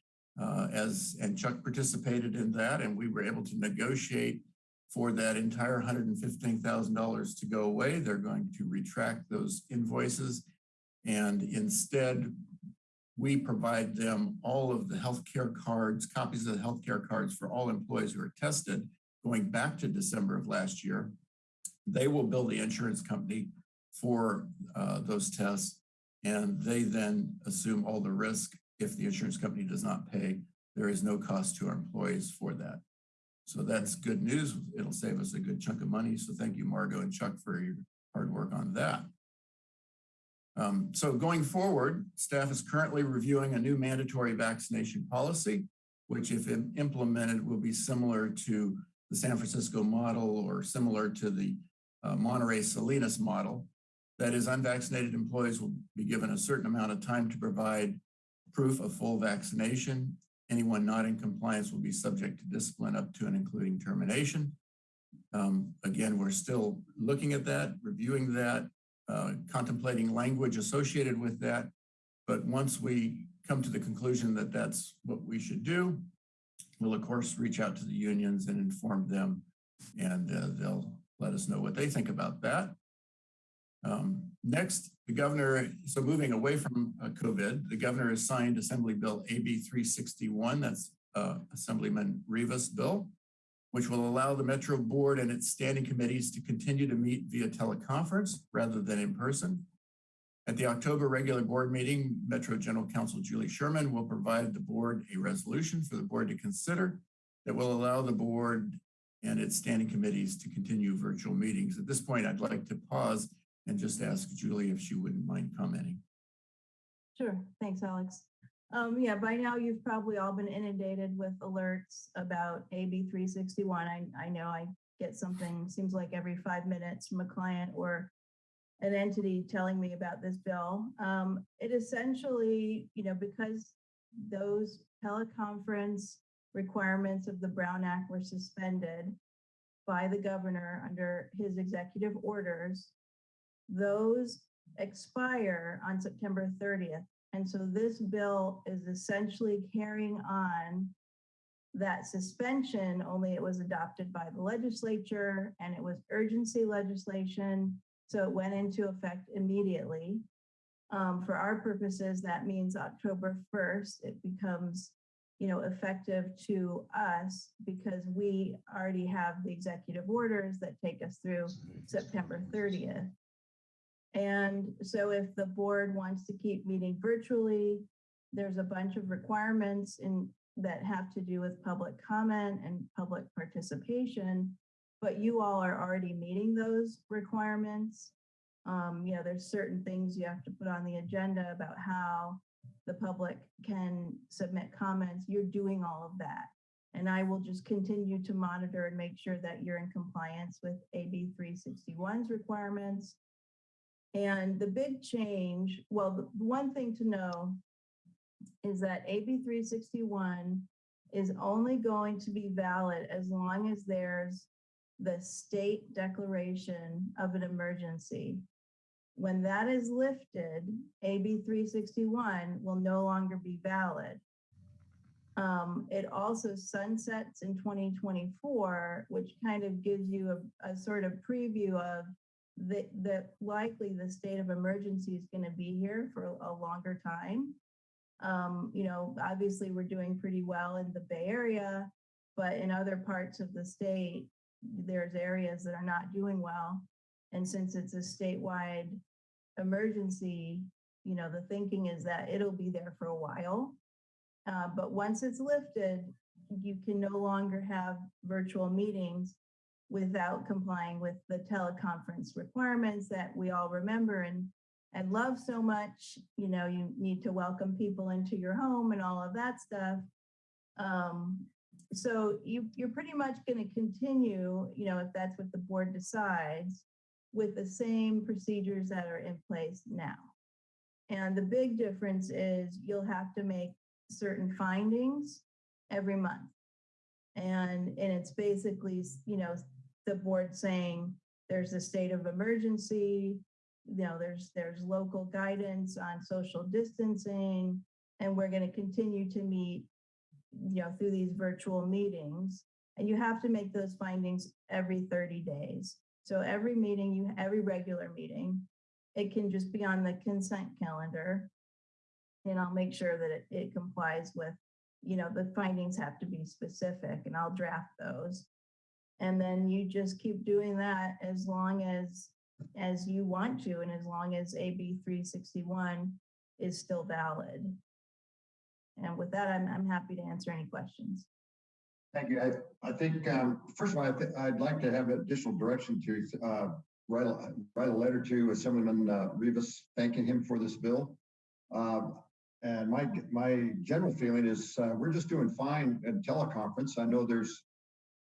uh, as, and Chuck participated in that, and we were able to negotiate for that entire $115,000 to go away. They're going to retract those invoices and instead we provide them all of the healthcare cards, copies of the healthcare cards for all employees who are tested going back to December of last year. They will bill the insurance company for uh, those tests and they then assume all the risk if the insurance company does not pay. There is no cost to our employees for that. So that's good news. It'll save us a good chunk of money. So thank you, Margot and Chuck, for your hard work on that. Um, so going forward, staff is currently reviewing a new mandatory vaccination policy, which if implemented will be similar to the San Francisco model or similar to the uh, Monterey Salinas model. That is unvaccinated employees will be given a certain amount of time to provide proof of full vaccination. Anyone not in compliance will be subject to discipline up to and including termination. Um, again, we're still looking at that, reviewing that, uh, contemplating language associated with that. But once we come to the conclusion that that's what we should do, we'll of course reach out to the unions and inform them and uh, they'll let us know what they think about that. Um, next, the governor, so moving away from uh, COVID, the governor has signed Assembly Bill AB 361, that's uh, Assemblyman Rivas' bill which will allow the Metro Board and its standing committees to continue to meet via teleconference rather than in person. At the October regular board meeting, Metro General Counsel Julie Sherman will provide the board a resolution for the board to consider that will allow the board and its standing committees to continue virtual meetings. At this point, I'd like to pause and just ask Julie if she wouldn't mind commenting. Sure. Thanks, Alex. Um, yeah, by now you've probably all been inundated with alerts about AB 361. I, I know I get something, seems like every five minutes from a client or an entity telling me about this bill. Um, it essentially, you know, because those teleconference requirements of the Brown Act were suspended by the governor under his executive orders, those expire on September 30th. And so this bill is essentially carrying on that suspension, only it was adopted by the legislature and it was urgency legislation. So it went into effect immediately. Um, for our purposes, that means October 1st, it becomes, you know, effective to us because we already have the executive orders that take us through September 30th. And so if the board wants to keep meeting virtually, there's a bunch of requirements in that have to do with public comment and public participation, but you all are already meeting those requirements. Um, you know, there's certain things you have to put on the agenda about how the public can submit comments. You're doing all of that. And I will just continue to monitor and make sure that you're in compliance with AB 361's requirements and the big change, well, the one thing to know is that AB 361 is only going to be valid as long as there's the state declaration of an emergency. When that is lifted, AB 361 will no longer be valid. Um, it also sunsets in 2024, which kind of gives you a, a sort of preview of that, that likely the state of emergency is going to be here for a longer time. Um, you know, obviously we're doing pretty well in the Bay Area, but in other parts of the state, there's areas that are not doing well. And since it's a statewide emergency, you know, the thinking is that it'll be there for a while. Uh, but once it's lifted, you can no longer have virtual meetings without complying with the teleconference requirements that we all remember and and love so much. You know, you need to welcome people into your home and all of that stuff. Um, so you you're pretty much going to continue, you know, if that's what the board decides, with the same procedures that are in place now. And the big difference is you'll have to make certain findings every month. And, and it's basically, you know, the board saying there's a state of emergency, you know, there's, there's local guidance on social distancing, and we're going to continue to meet, you know, through these virtual meetings. And you have to make those findings every 30 days. So every meeting, you, every regular meeting, it can just be on the consent calendar. And I'll make sure that it, it complies with, you know, the findings have to be specific and I'll draft those. And then you just keep doing that as long as, as you want to, and as long as AB three sixty-one is still valid. And with that, I'm, I'm happy to answer any questions. Thank you. I, I think, um, first of all, I I'd like to have additional direction to, uh, write, a- write a letter to Assemblyman uh, Rivas thanking him for this bill. Um, and my, my general feeling is, uh, we're just doing fine in teleconference. I know there's,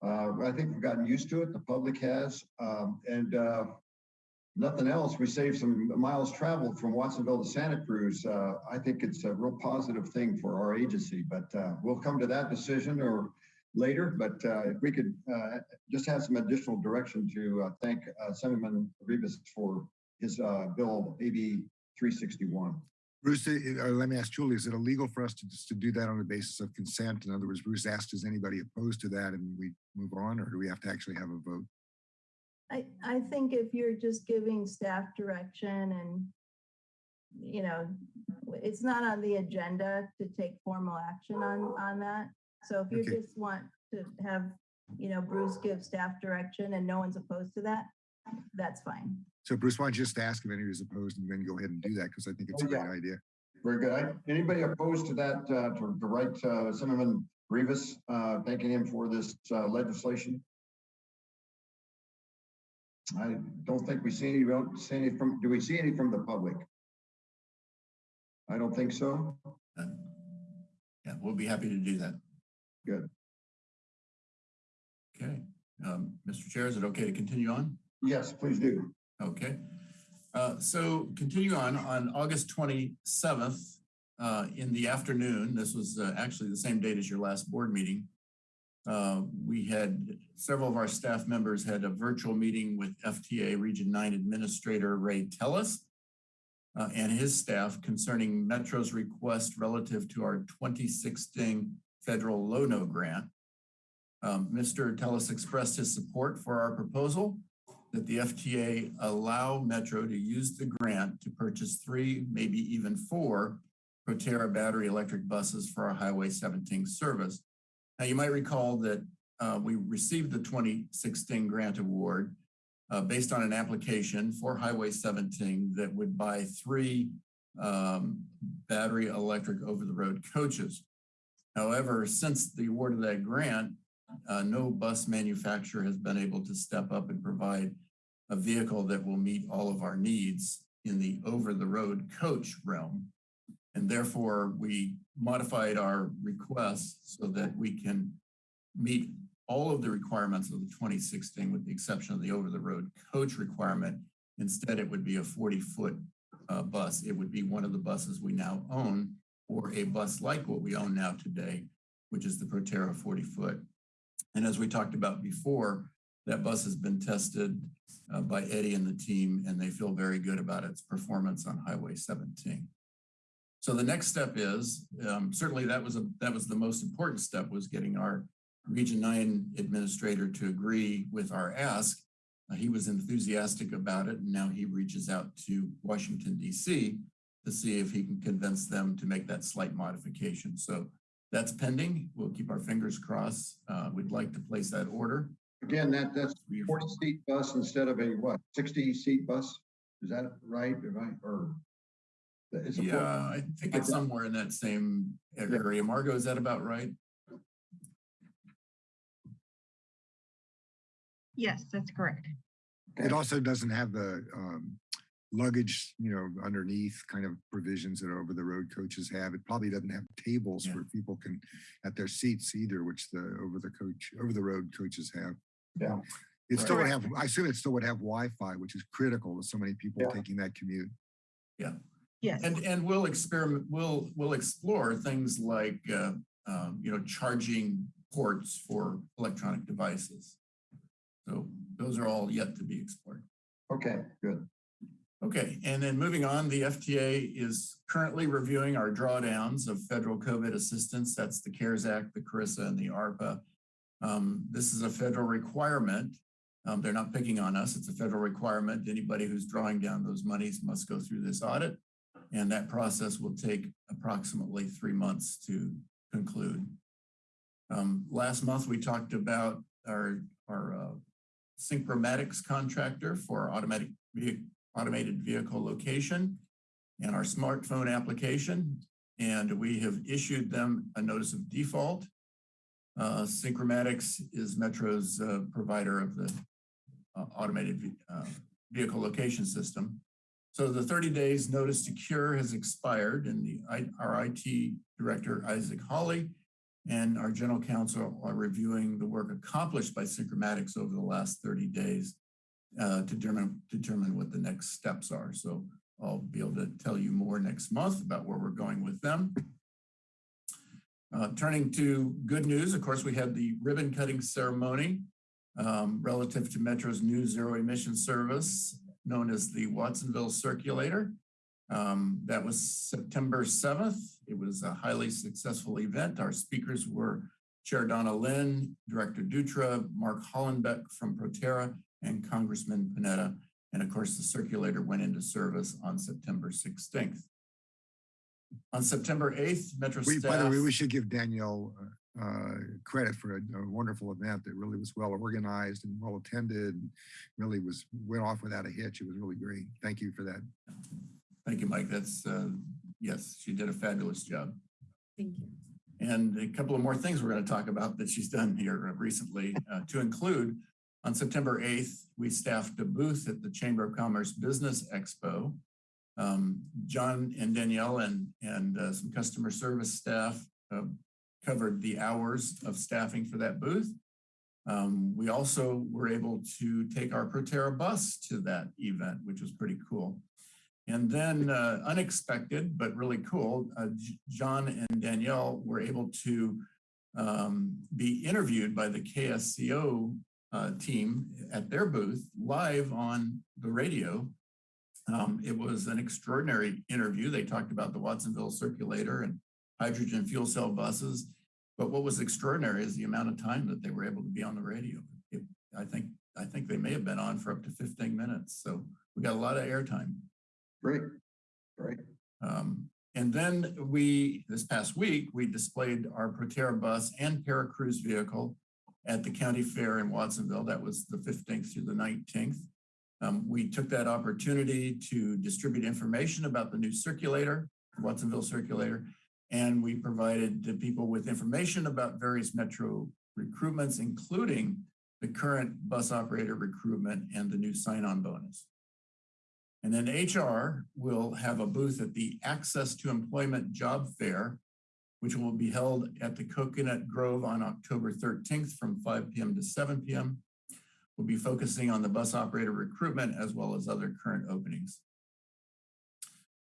uh, I think we've gotten used to it. The public has, um, and, uh, nothing else. We saved some miles traveled from Watsonville to Santa Cruz. Uh, I think it's a real positive thing for our agency, but, uh, we'll come to that decision or later, but uh, if we could uh, just have some additional direction to thank Assemblyman Rivas for his bill AB 361. Bruce, uh, uh, let me ask Julie, is it illegal for us to just to do that on the basis of consent? In other words, Bruce asked, is anybody opposed to that and we move on, or do we have to actually have a vote? I, I think if you're just giving staff direction and, you know, it's not on the agenda to take formal action on, on that. So if you Okay. just want to have, you know, Bruce give staff direction and no one's opposed to that, that's fine. So Bruce, why don't you just ask if anybody's opposed and then go ahead and do that, because I think it's a Oh, great idea. Very good. I- Anybody opposed to that, uh, to to write uh, Assemblyman Rivas, uh, thanking him for this uh, legislation? I don't think we see any, we don't see any from, do we see any from the public? I don't think so. Uh, Yeah, we'll be happy to do that. Good. Okay, um, Mr. Chair, is it okay to continue on? Yes, please do. Okay. Uh, so continue on, on August twenty-seventh, uh, in the afternoon, this was uh, actually the same date as your last board meeting. Uh, we had, several of our staff members had a virtual meeting with FTA Region Nine Administrator Ray Tellis uh, and his staff concerning Metro's request relative to our twenty sixteen federal Low-No grant. Um, Mr. Tellis expressed his support for our proposal that the FTA allow Metro to use the grant to purchase three, maybe even four Proterra battery electric buses for our Highway 17 service. Now, you might recall that uh, we received the 2016 grant award uh, based on an application for Highway 17 that would buy three um, battery electric over-the-road coaches. However, since the award of that grant, uh, no bus manufacturer has been able to step up and provide a vehicle that will meet all of our needs in the over-the-road coach realm. And therefore, we modified our request so that we can meet all of the requirements of the 2016 with the exception of the over-the-road coach requirement. Instead, it would be a 40-foot uh, bus. It would be one of the buses we now own or a bus like what we own now today, which is the Proterra 40-foot. And as we talked about before, that bus has been tested uh, by Eddie and the team, and they feel very good about its performance on Highway 17. So the next step is, um, certainly that was a, that was the most important step was getting our Region 9 administrator to agree with our ask. Uh, he was enthusiastic about it, and now he reaches out to Washington, D.C. to see if he can convince them to make that slight modification. So that's pending. We'll keep our fingers crossed. Uh, we'd like to place that order Again, that, that's forty seat bus instead of a what, sixty seat bus? Is that right? Am I, or? It's a Yeah, four- I think it's somewhere in that same area. Margot, is that about right? Yes, that's correct. It also doesn't have the um, luggage, you know, underneath kind of provisions that over the road coaches have. It probably doesn't have tables Yeah. where people can at their seats either, which the over the coach over the road coaches have. Yeah. It still would Correct. have, I assume it still would have Wi-Fi, which is critical to so many people Yeah. taking that commute. Yeah. Yes. And, and we'll experiment, we'll, we'll explore things like, uh, um, you know, charging ports for electronic devices. So those are all yet to be explored. Okay, good. Okay, and then moving on, the FTA is currently reviewing our drawdowns of federal COVID assistance. That's the CARES Act, the CRRSAA, and the ARPA. Um, this is a federal requirement. Um, they're not picking on us. It's a federal requirement. Anybody who's drawing down those monies must go through this audit. And that process will take approximately three months to conclude. Um, last month, we talked about our, our uh, Syncromatics contractor for automatic automated vehicle location and our smartphone application. And we have issued them a notice of default. Uh, Syncromatics is Metro's uh, provider of the uh, automated uh, vehicle location system. So the 30 days notice to cure has expired and the, our IT director, Isaac Hawley, and our general counsel are reviewing the work accomplished by Syncromatics over the last 30 days uh, to determine, determine what the next steps are. So I'll be able to tell you more next month about where we're going with them. Uh, turning to good news, of course, we had the ribbon cutting ceremony um, relative to Metro's new zero emission service known as the Watsonville Circulator. Um, that was September 7th. It was a highly successful event. Our speakers were Chair Donna Lind, Director Dutra, Mark Hollenbeck from Proterra, and Congressman Panetta. And of course, the circulator went into service on September 16th. On September 8th, Metro We, staff. by the way, we should give Danielle uh, uh, credit for a, a wonderful event that really was well organized and well attended. and Really was went off without a hitch. It was really great. Thank you for that. Thank you, Mike. That's, uh, yes, she did a fabulous job. Thank you. And a couple of more things we're going to talk about that she's done here recently uh, to include on September 8th, we staffed a booth at the Chamber of Commerce Business Expo. Um, John and Danielle and, and uh, some customer service staff uh, covered the hours of staffing for that booth. Um, we also were able to take our Proterra bus to that event, which was pretty cool. And then uh, unexpected, but really cool, uh, John and Danielle were able to um, be interviewed by the KSCO uh, team at their booth live on the radio. Um, it was an extraordinary interview. They talked about the Watsonville circulator and hydrogen fuel cell buses. But what was extraordinary is the amount of time that they were able to be on the radio. It, I think I think they may have been on for up to 15 minutes. So we got a lot of airtime. Great, great. Um, and then we, this past week, we displayed our Proterra bus and Paracruz vehicle at the county fair in Watsonville. That was the 15th through the 19th. Um, we took that opportunity to distribute information about the new circulator, Watsonville circulator, and we provided the people with information about various metro recruitments, including the current bus operator recruitment and the new sign-on bonus. And then HR will have a booth at the Access to Employment Job Fair, which will be held at the Coconut Grove on October 13th from 5 p.m. to 7 p.m. We'll be focusing on the bus operator recruitment as well as other current openings.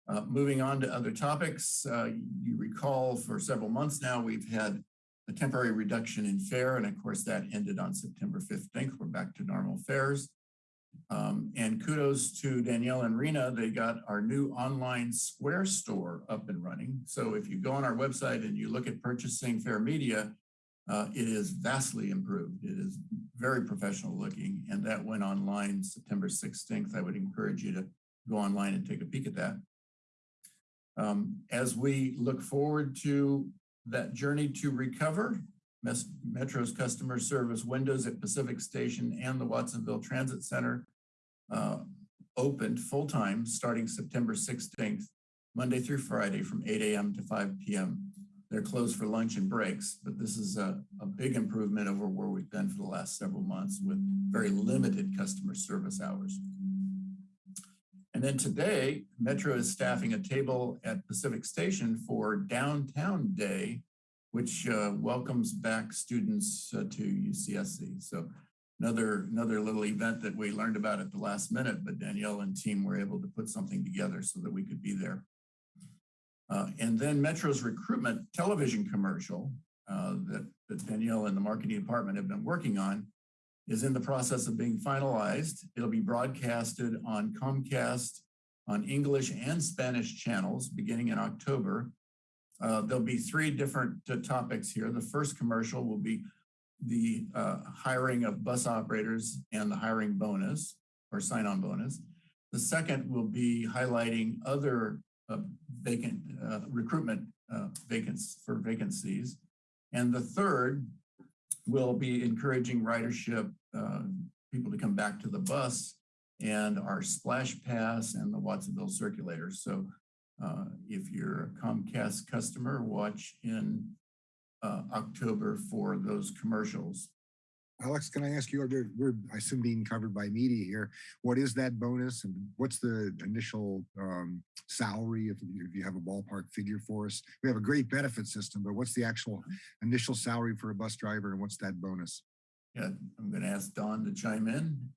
Uh, moving on to other topics, uh, you recall for several months now, we've had a temporary reduction in fare, and of course that ended on September 15th. We're back to normal fares. Um, and kudos to Danielle and Rena, they got our new online Square store up and running. So if you go on our website and you look at purchasing Fare Media, uh, it is vastly improved. It is very professional looking, and that went online September 16th. I would encourage you to go online and take a peek at that. Um, as we look forward to that journey to recover, Metro's customer service windows at Pacific Station and the Watsonville Transit Center uh, opened full-time starting September 16th, Monday through Friday from 8 AM to 5 PM. They're closed for lunch and breaks, but this is a, a big improvement over where we've been for the last several months with very limited customer service hours. And then today, Metro is staffing a table at Pacific Station for Downtown Day, which uh, welcomes back students uh, to UCSC. So another, another little event that we learned about at the last minute, but Danielle and team were able to put something together so that we could be there. Uh, and then Metro's recruitment television commercial uh, that, that Danielle and the marketing department have been working on is in the process of being finalized. It'll be broadcasted on Comcast on English and Spanish channels beginning in October. Uh, there'll be three different uh, topics here. The first commercial will be the uh, hiring of bus operators and the hiring bonus or sign-on bonus. The second will be highlighting other uh, vacant uh, recruitment vacancies for vacancies. And the third will be encouraging ridership, people to come back to the bus and our splash pass and the Watsonville circulator. So uh, if you're a Comcast customer, watch in uh, October for those commercials. Alex, can I ask you, we're, I assume being covered by media here, what is that bonus and what's the initial um, salary if if you have a ballpark figure for us? We have a great benefit system, but what's the actual initial salary for a bus driver and what's that bonus? Yeah, I'm going to ask Don to chime in.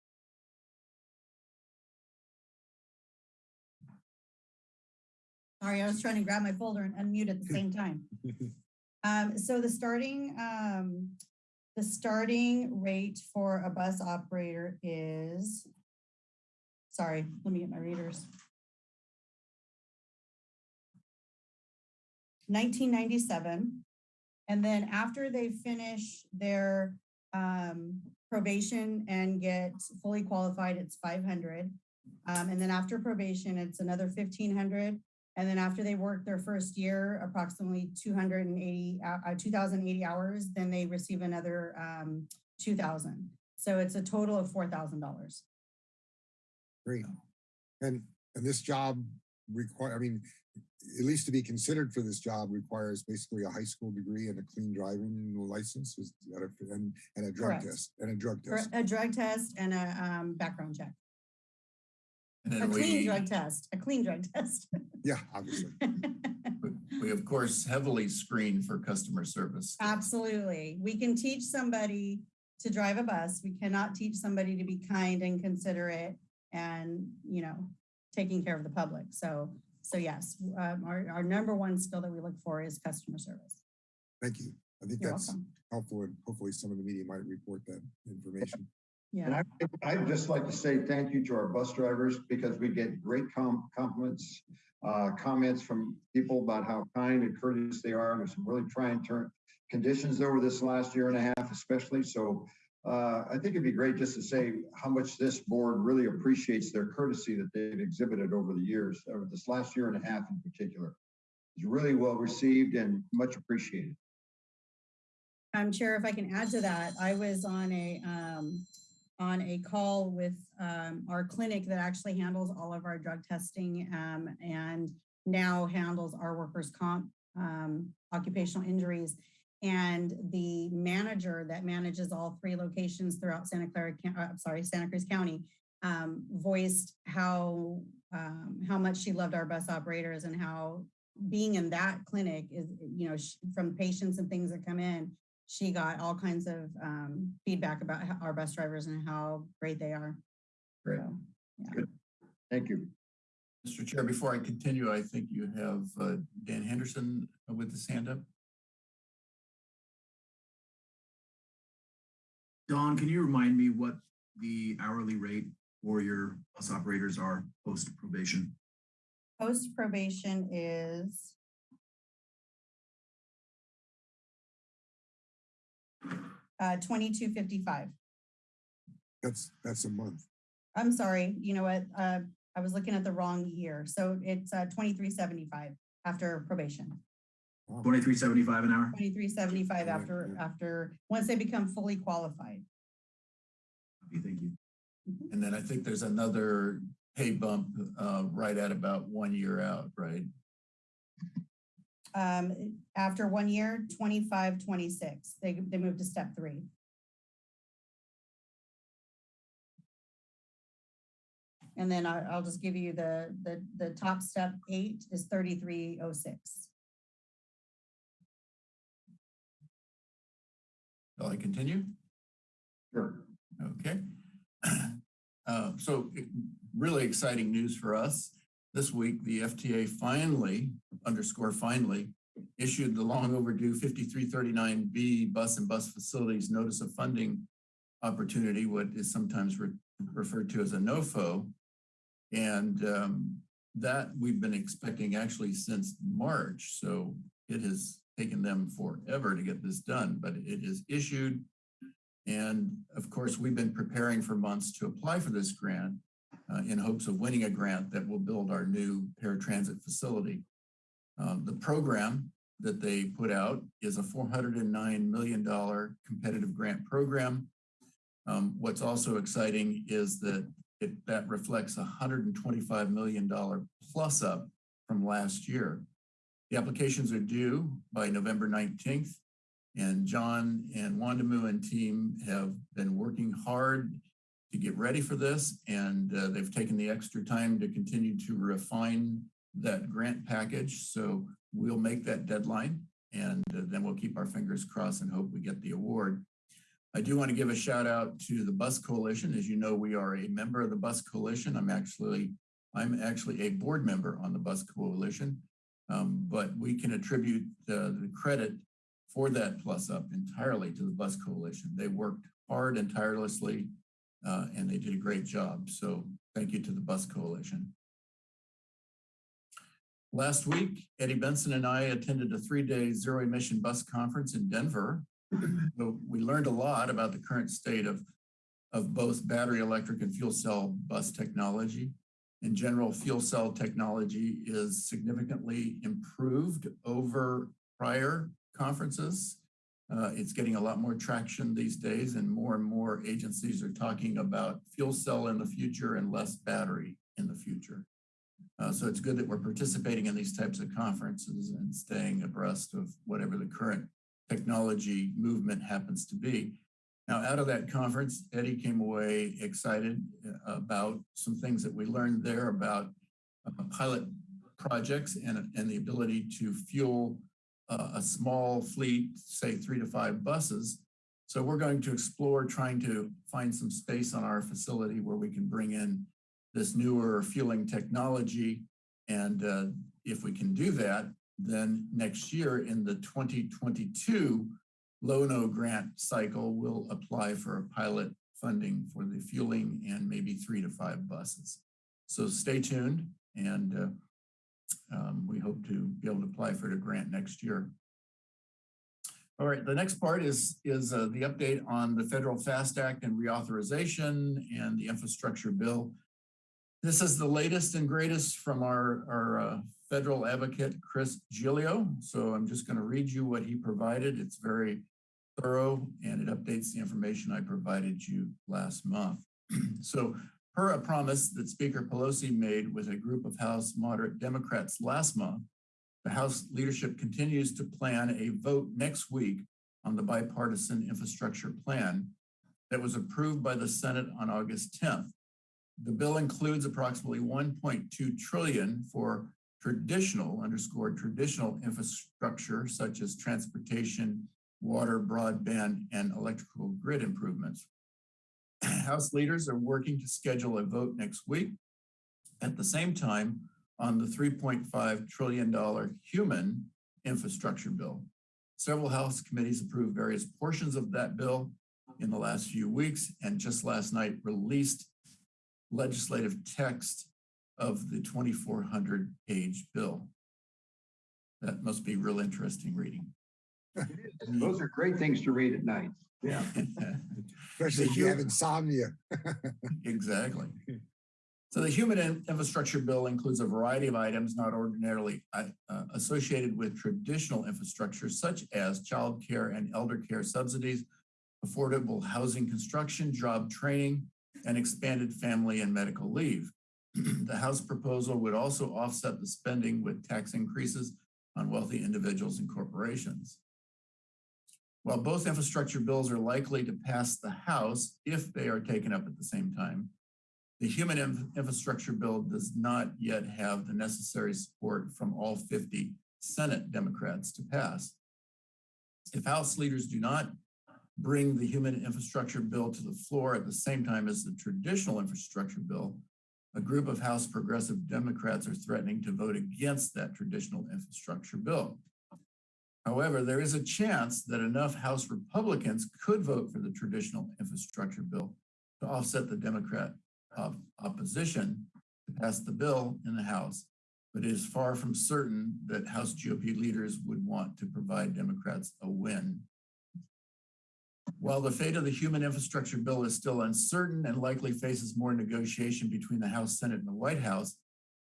Sorry, I was trying to grab my folder and unmute at the same time. <laughs> Um, so the starting, um, the starting rate for a bus operator is, sorry, let me get my readers. Nineteen ninety-seven. And then after they finish their, um, probation and get fully qualified, it's five hundred. Um, and then after probation, it's another fifteen hundred. And then after they work their first year, approximately two hundred and eighty, uh, two thousand eighty hours, then they receive another, um, two thousand. So it's a total of four thousand dollars. Great. And, and this job require, I mean, at least to be considered for this job requires basically a high school degree and a clean driving license is that a- and, and a drug Correct. test, and a drug test. a drug test and a, um, background check. And A clean we, drug test, a clean drug test. <laughs> Yeah, obviously. <laughs> we of course heavily screen for customer service. Absolutely. We can teach somebody to drive a bus. We cannot teach somebody to be kind and considerate and, you know, taking care of the public. So, so yes, um, our, our number one skill that we look for is customer service. Thank you. I think You're that's welcome. helpful and hopefully some of the media might report that information. And Yeah, I, I'd just like to say thank you to our bus drivers because we get great com- compliments, uh, comments from people about how kind and courteous they are. And there's some really trying turn conditions over this last year and a half, especially. So uh, I think it'd be great just to say how much this board really appreciates their courtesy that they've exhibited over the years, over this last year and a half in particular. It's really well received and much appreciated. um, Chair, if I can add to that, I was on a, um, on a call with, um, our clinic that actually handles all of our drug testing, um, and now handles our workers' comp, um, occupational injuries. And the manager that manages all three locations throughout Santa Clara, Coun- uh, sorry, Santa Cruz County, um, voiced how, um, how much she loved our bus operators and how being in that clinic is, you know, from patients and things that come in, she got all kinds of um, feedback about ho- our bus drivers and how great they are. Great. So, yeah. Good. Thank you. Mr. Chair, before I continue, I think you have uh, Dan Henderson with his hand up. Don, can you remind me what the hourly rate for your bus operators are post probation? Post probation is uh, twenty-two fifty-five. That's, that's a month. I'm sorry, you know what? Uh, I was looking at the wrong year. So it's uh, twenty-three seventy-five after probation. Twenty-three seventy-five an hour? Twenty-three seventy-five Right, after, yeah. after, once they become fully qualified. Thank you. And then I think there's another pay bump uh, right at about one year out, right? Um, after one year, 25, 26, they, they move to step three. And then I, I'll just give you the, the, the top step eight is thirty-three oh six. Shall I continue? Sure. Okay. <clears throat> Uh, So really exciting news for us. This week, the FTA finally, underscore finally, issued the long overdue 5339B Bus and Bus Facilities Notice of Funding Opportunity, what is sometimes re- referred to as a NOFO. And um, that we've been expecting actually since March. So it has taken them forever to get this done, but it is issued. And of course, we've been preparing for months to apply for this grant uh, in hopes of winning a grant that will build our new paratransit facility. Um, the program that they put out is a $409 million competitive grant program. Um, what's also exciting is that it, that reflects a $125 million plus up from last year. The applications are due by November 19th. And John and Wandamu and team have been working hard to get ready for this. And uh, they've taken the extra time to continue to refine that grant package. So we'll make that deadline and uh, then we'll keep our fingers crossed and hope we get the award. I do want to give a shout out to the Bus Coalition. As you know, we are a member of the Bus Coalition. I'm actually, I'm actually a board member on the Bus Coalition. Um, but we can attribute the credit for that plus up entirely to the Bus Coalition. They worked hard and tirelessly, uh, and they did a great job. So thank you to the Bus Coalition. Last week, Eddie Benson and I attended a three-day zero emission bus conference in Denver. <clears throat> So we learned a lot about the current state of, of both battery electric and fuel cell bus technology. In general, fuel cell technology is significantly improved over prior conferences. Uh, it's getting a lot more traction these days and more and more agencies are talking about fuel cell in the future and less battery in the future. Uh, so it's good that we're participating in these types of conferences and staying abreast of whatever the current technology movement happens to be. Now, out of that conference, Eddie came away excited uh, about some things that we learned there about uh, pilot projects and, and the ability to fuel a small fleet, say three to five buses. So we're going to explore trying to find some space on our facility where we can bring in this newer fueling technology. And uh, if we can do that, then next year in the 2022 Low-No grant cycle, we'll apply for a pilot funding for the fueling and maybe three to five buses. So stay tuned and uh, um, we hope to be able to apply for the grant next year. All right, the next part is, is uh, the update on the Federal FAST Act and reauthorization and the infrastructure bill. This is the latest and greatest from our, our uh, federal advocate, Chris Giglio. So I'm just going to read you what he provided. It's very thorough and it updates the information I provided you last month. <clears throat> so per a promise that Speaker Pelosi made with a group of House moderate Democrats last month, the House leadership continues to plan a vote next week on the bipartisan infrastructure plan that was approved by the Senate on August 10th. The bill includes approximately 1.2 trillion for traditional, underscore traditional infrastructure such as transportation, water, broadband, and electrical grid improvements. House leaders are working to schedule a vote next week. At the same time, on the $3.5 trillion human infrastructure bill. Several House committees approved various portions of that bill in the last few weeks and just last night released legislative text of the 2,400 page bill. That must be real interesting reading. Those are great things to read at night. Yeah. <laughs> Especially if you have insomnia. <laughs> Exactly. <laughs> So the human infrastructure bill includes a variety of items not ordinarily uh, uh, associated with traditional infrastructure, such as childcare and elder care subsidies, affordable housing construction, job training, and expanded family and medical leave. <clears throat> The House proposal would also offset the spending with tax increases on wealthy individuals and corporations. While both infrastructure bills are likely to pass the House if they are taken up at the same time, the human Inf- infrastructure bill does not yet have the necessary support from all 50 Senate Democrats to pass. If House leaders do not bring the human infrastructure bill to the floor at the same time as the traditional infrastructure bill, a group of House progressive Democrats are threatening to vote against that traditional infrastructure bill. However, there is a chance that enough House Republicans could vote for the traditional infrastructure bill to offset the Democrat op- opposition to pass the bill in the House. But it is far from certain that House GOP leaders would want to provide Democrats a win. While the fate of the human infrastructure bill is still uncertain and likely faces more negotiation between the House, Senate, and the White House,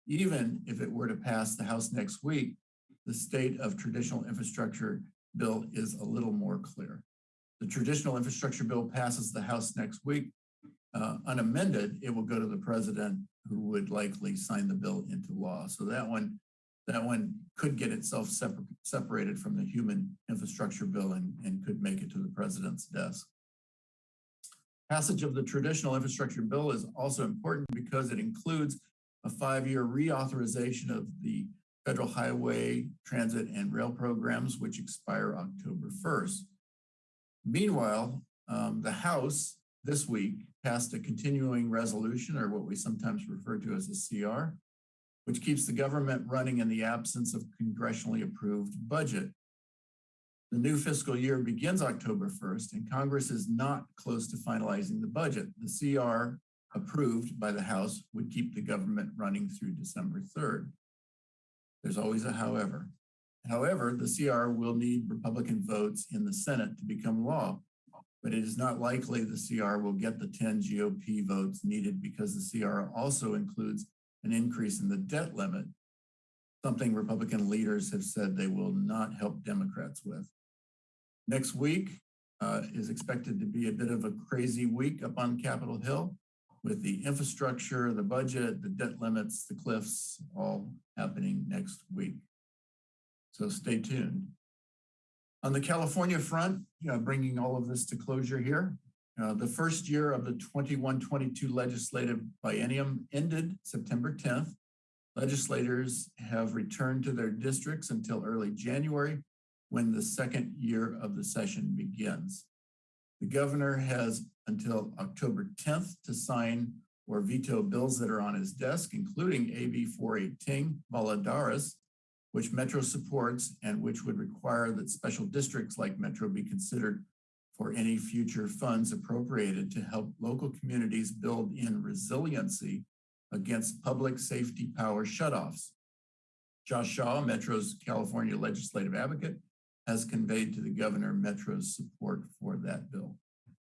even if it were to pass the House next week, the state of traditional infrastructure bill is a little more clear. The traditional infrastructure bill passes the House next week. Uh, unamended, it will go to the president who would likely sign the bill into law. So that one, that one could get itself separ- separated from the human infrastructure bill and, and could make it to the president's desk. Passage of the traditional infrastructure bill is also important because it includes a five-year reauthorization of the federal highway, transit, and rail programs, which expire October 1st. Meanwhile, um, the House this week passed a continuing resolution, or what we sometimes refer to as a CR, which keeps the government running in the absence of congressionally approved budget. The new fiscal year begins October 1st, and Congress is not close to finalizing the budget. The CR approved by the House would keep the government running through December 3rd. There's always a however. However, the CR will need Republican votes in the Senate to become law, but it is not likely the CR will get the 10 GOP votes needed because the CR also includes an increase in the debt limit, something Republican leaders have said they will not help Democrats with. Next week uh, is expected to be a bit of a crazy week up on Capitol Hill with the infrastructure, the budget, the debt limits, the cliffs, all happening next week. So stay tuned. On the California front, know, bringing all of this to closure here, uh, the first year of the 21-22 legislative biennium ended September 10th. Legislators have returned to their districts until early January when the second year of the session begins. The governor has until October 10th to sign or veto bills that are on his desk, including AB 418 Valladares, which Metro supports and which would require that special districts like Metro be considered for any future funds appropriated to help local communities build in resiliency against public safety power shutoffs. Josh Shaw, Metro's California legislative advocate, has conveyed to the governor Metro's support for that bill.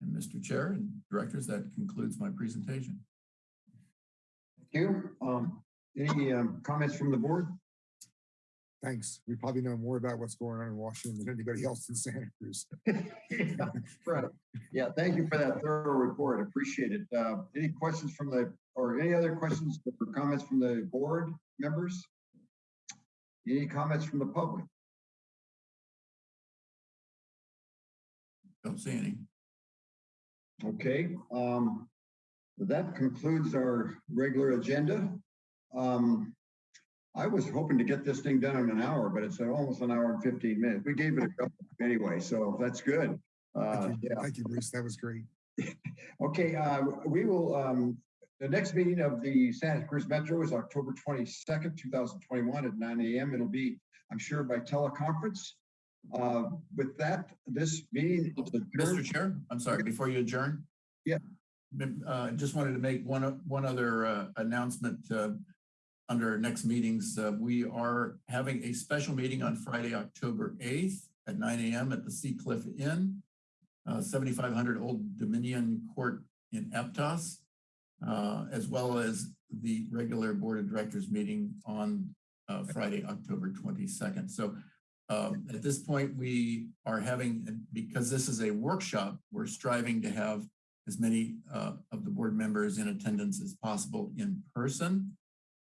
And Mr. Chair and directors, that concludes my presentation. Thank you. Um, any um, comments from the board? Thanks. We probably know more about what's going on in Washington than anybody else in Santa Cruz. Yeah, <laughs> right. Yeah, thank you for that thorough report. Appreciate it. Uh, any questions from the, or any other questions or comments from the board members? Any comments from the public? Don't see any. Okay, um, that concludes our regular agenda. Um, I was hoping to get this thing done in an hour, but it's almost an hour and 15 minutes. We gave it a couple anyway, so that's good. Uh, Thank you, yeah. Thank you, Bruce. That was great. <laughs> Okay, uh, we will, um, the next meeting of the Santa Cruz Metro is October twenty-second, two thousand twenty-one at nine AM. It'll be, I'm sure, by teleconference. Uh, with that, this meeting. Mr. Chair, I'm sorry, before you adjourn. Yeah. Uh, just wanted to make one, one other, uh, announcement, uh, under our next meetings. Uh, we are having a special meeting on Friday, October eighth at nine AM at the Sea Cliff Inn, uh, seventy-five hundred Old Dominion Court in Aptos. uh, as well as the regular Board of Directors meeting on uh, Friday, October 22nd. So um, at this point, we are having, because this is a workshop, we're striving to have as many uh, of the board members in attendance as possible in person.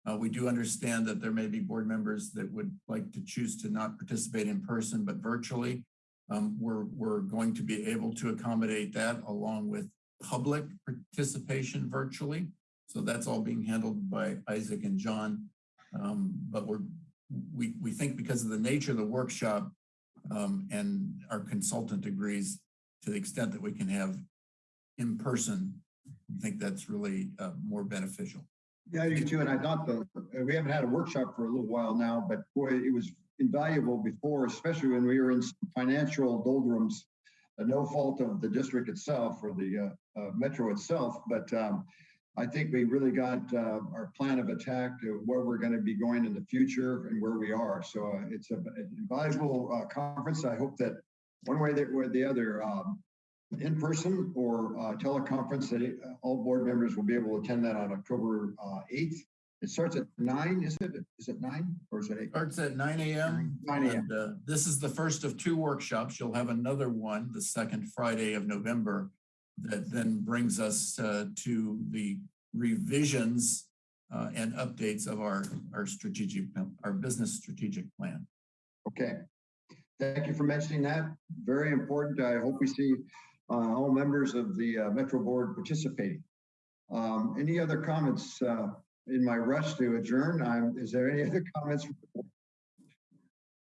Uh, we do understand that there may be board members that would like to choose to not participate in person, but virtually. Um, we're, we're going to be able to accommodate that along with public participation virtually. So that's all being handled by Isaac and John. Um, but we're, we, we think because of the nature of the workshop um, and our consultant agrees to the extent that we can have in person, I think that's really uh, more beneficial. Yeah, you too. And I thought the, uh, we haven't had a workshop for a little while now, but boy, it was invaluable before, especially when we were in financial doldrums. uh, No fault of the district itself or the uh, uh, metro itself, but um, I think we really got uh, our plan of attack to where we're going to be going in the future and where we are. So uh, it's a- an invaluable uh, conference. I hope that one way or the other, um, in person or uh, teleconference, that uh, all board members will be able to attend that on October uh, 8th. It starts at nine, is it? Is it nine or is it eight? Starts at nine AM. 9 a.m. Uh, this is the first of two workshops. You'll have another one, the second Friday of November, that then brings us uh, to the revisions uh, and updates of our, our strategic, our business strategic plan. Okay. Thank you for mentioning that. Very important. I hope we see uh, all members of the uh, Metro Board participating. Um, Any other comments uh, in my rush to adjourn? I'm- Is there any other <laughs> comments?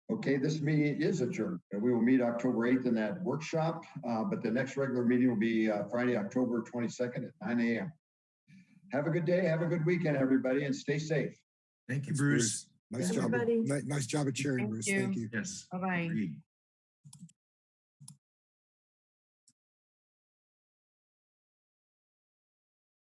From the board? Okay, this meeting is adjourned. We will meet October 8th in that workshop, uh, but the next regular meeting will be uh, Friday, October 22nd at 9 a.m. Have a good day, have a good weekend, everybody, and stay safe. Thank you, Thanks, Bruce. Nice job. Everybody. ni- Nice job at chairing, Thank Bruce. you. Thank you. Yes. Bye-bye. agreed.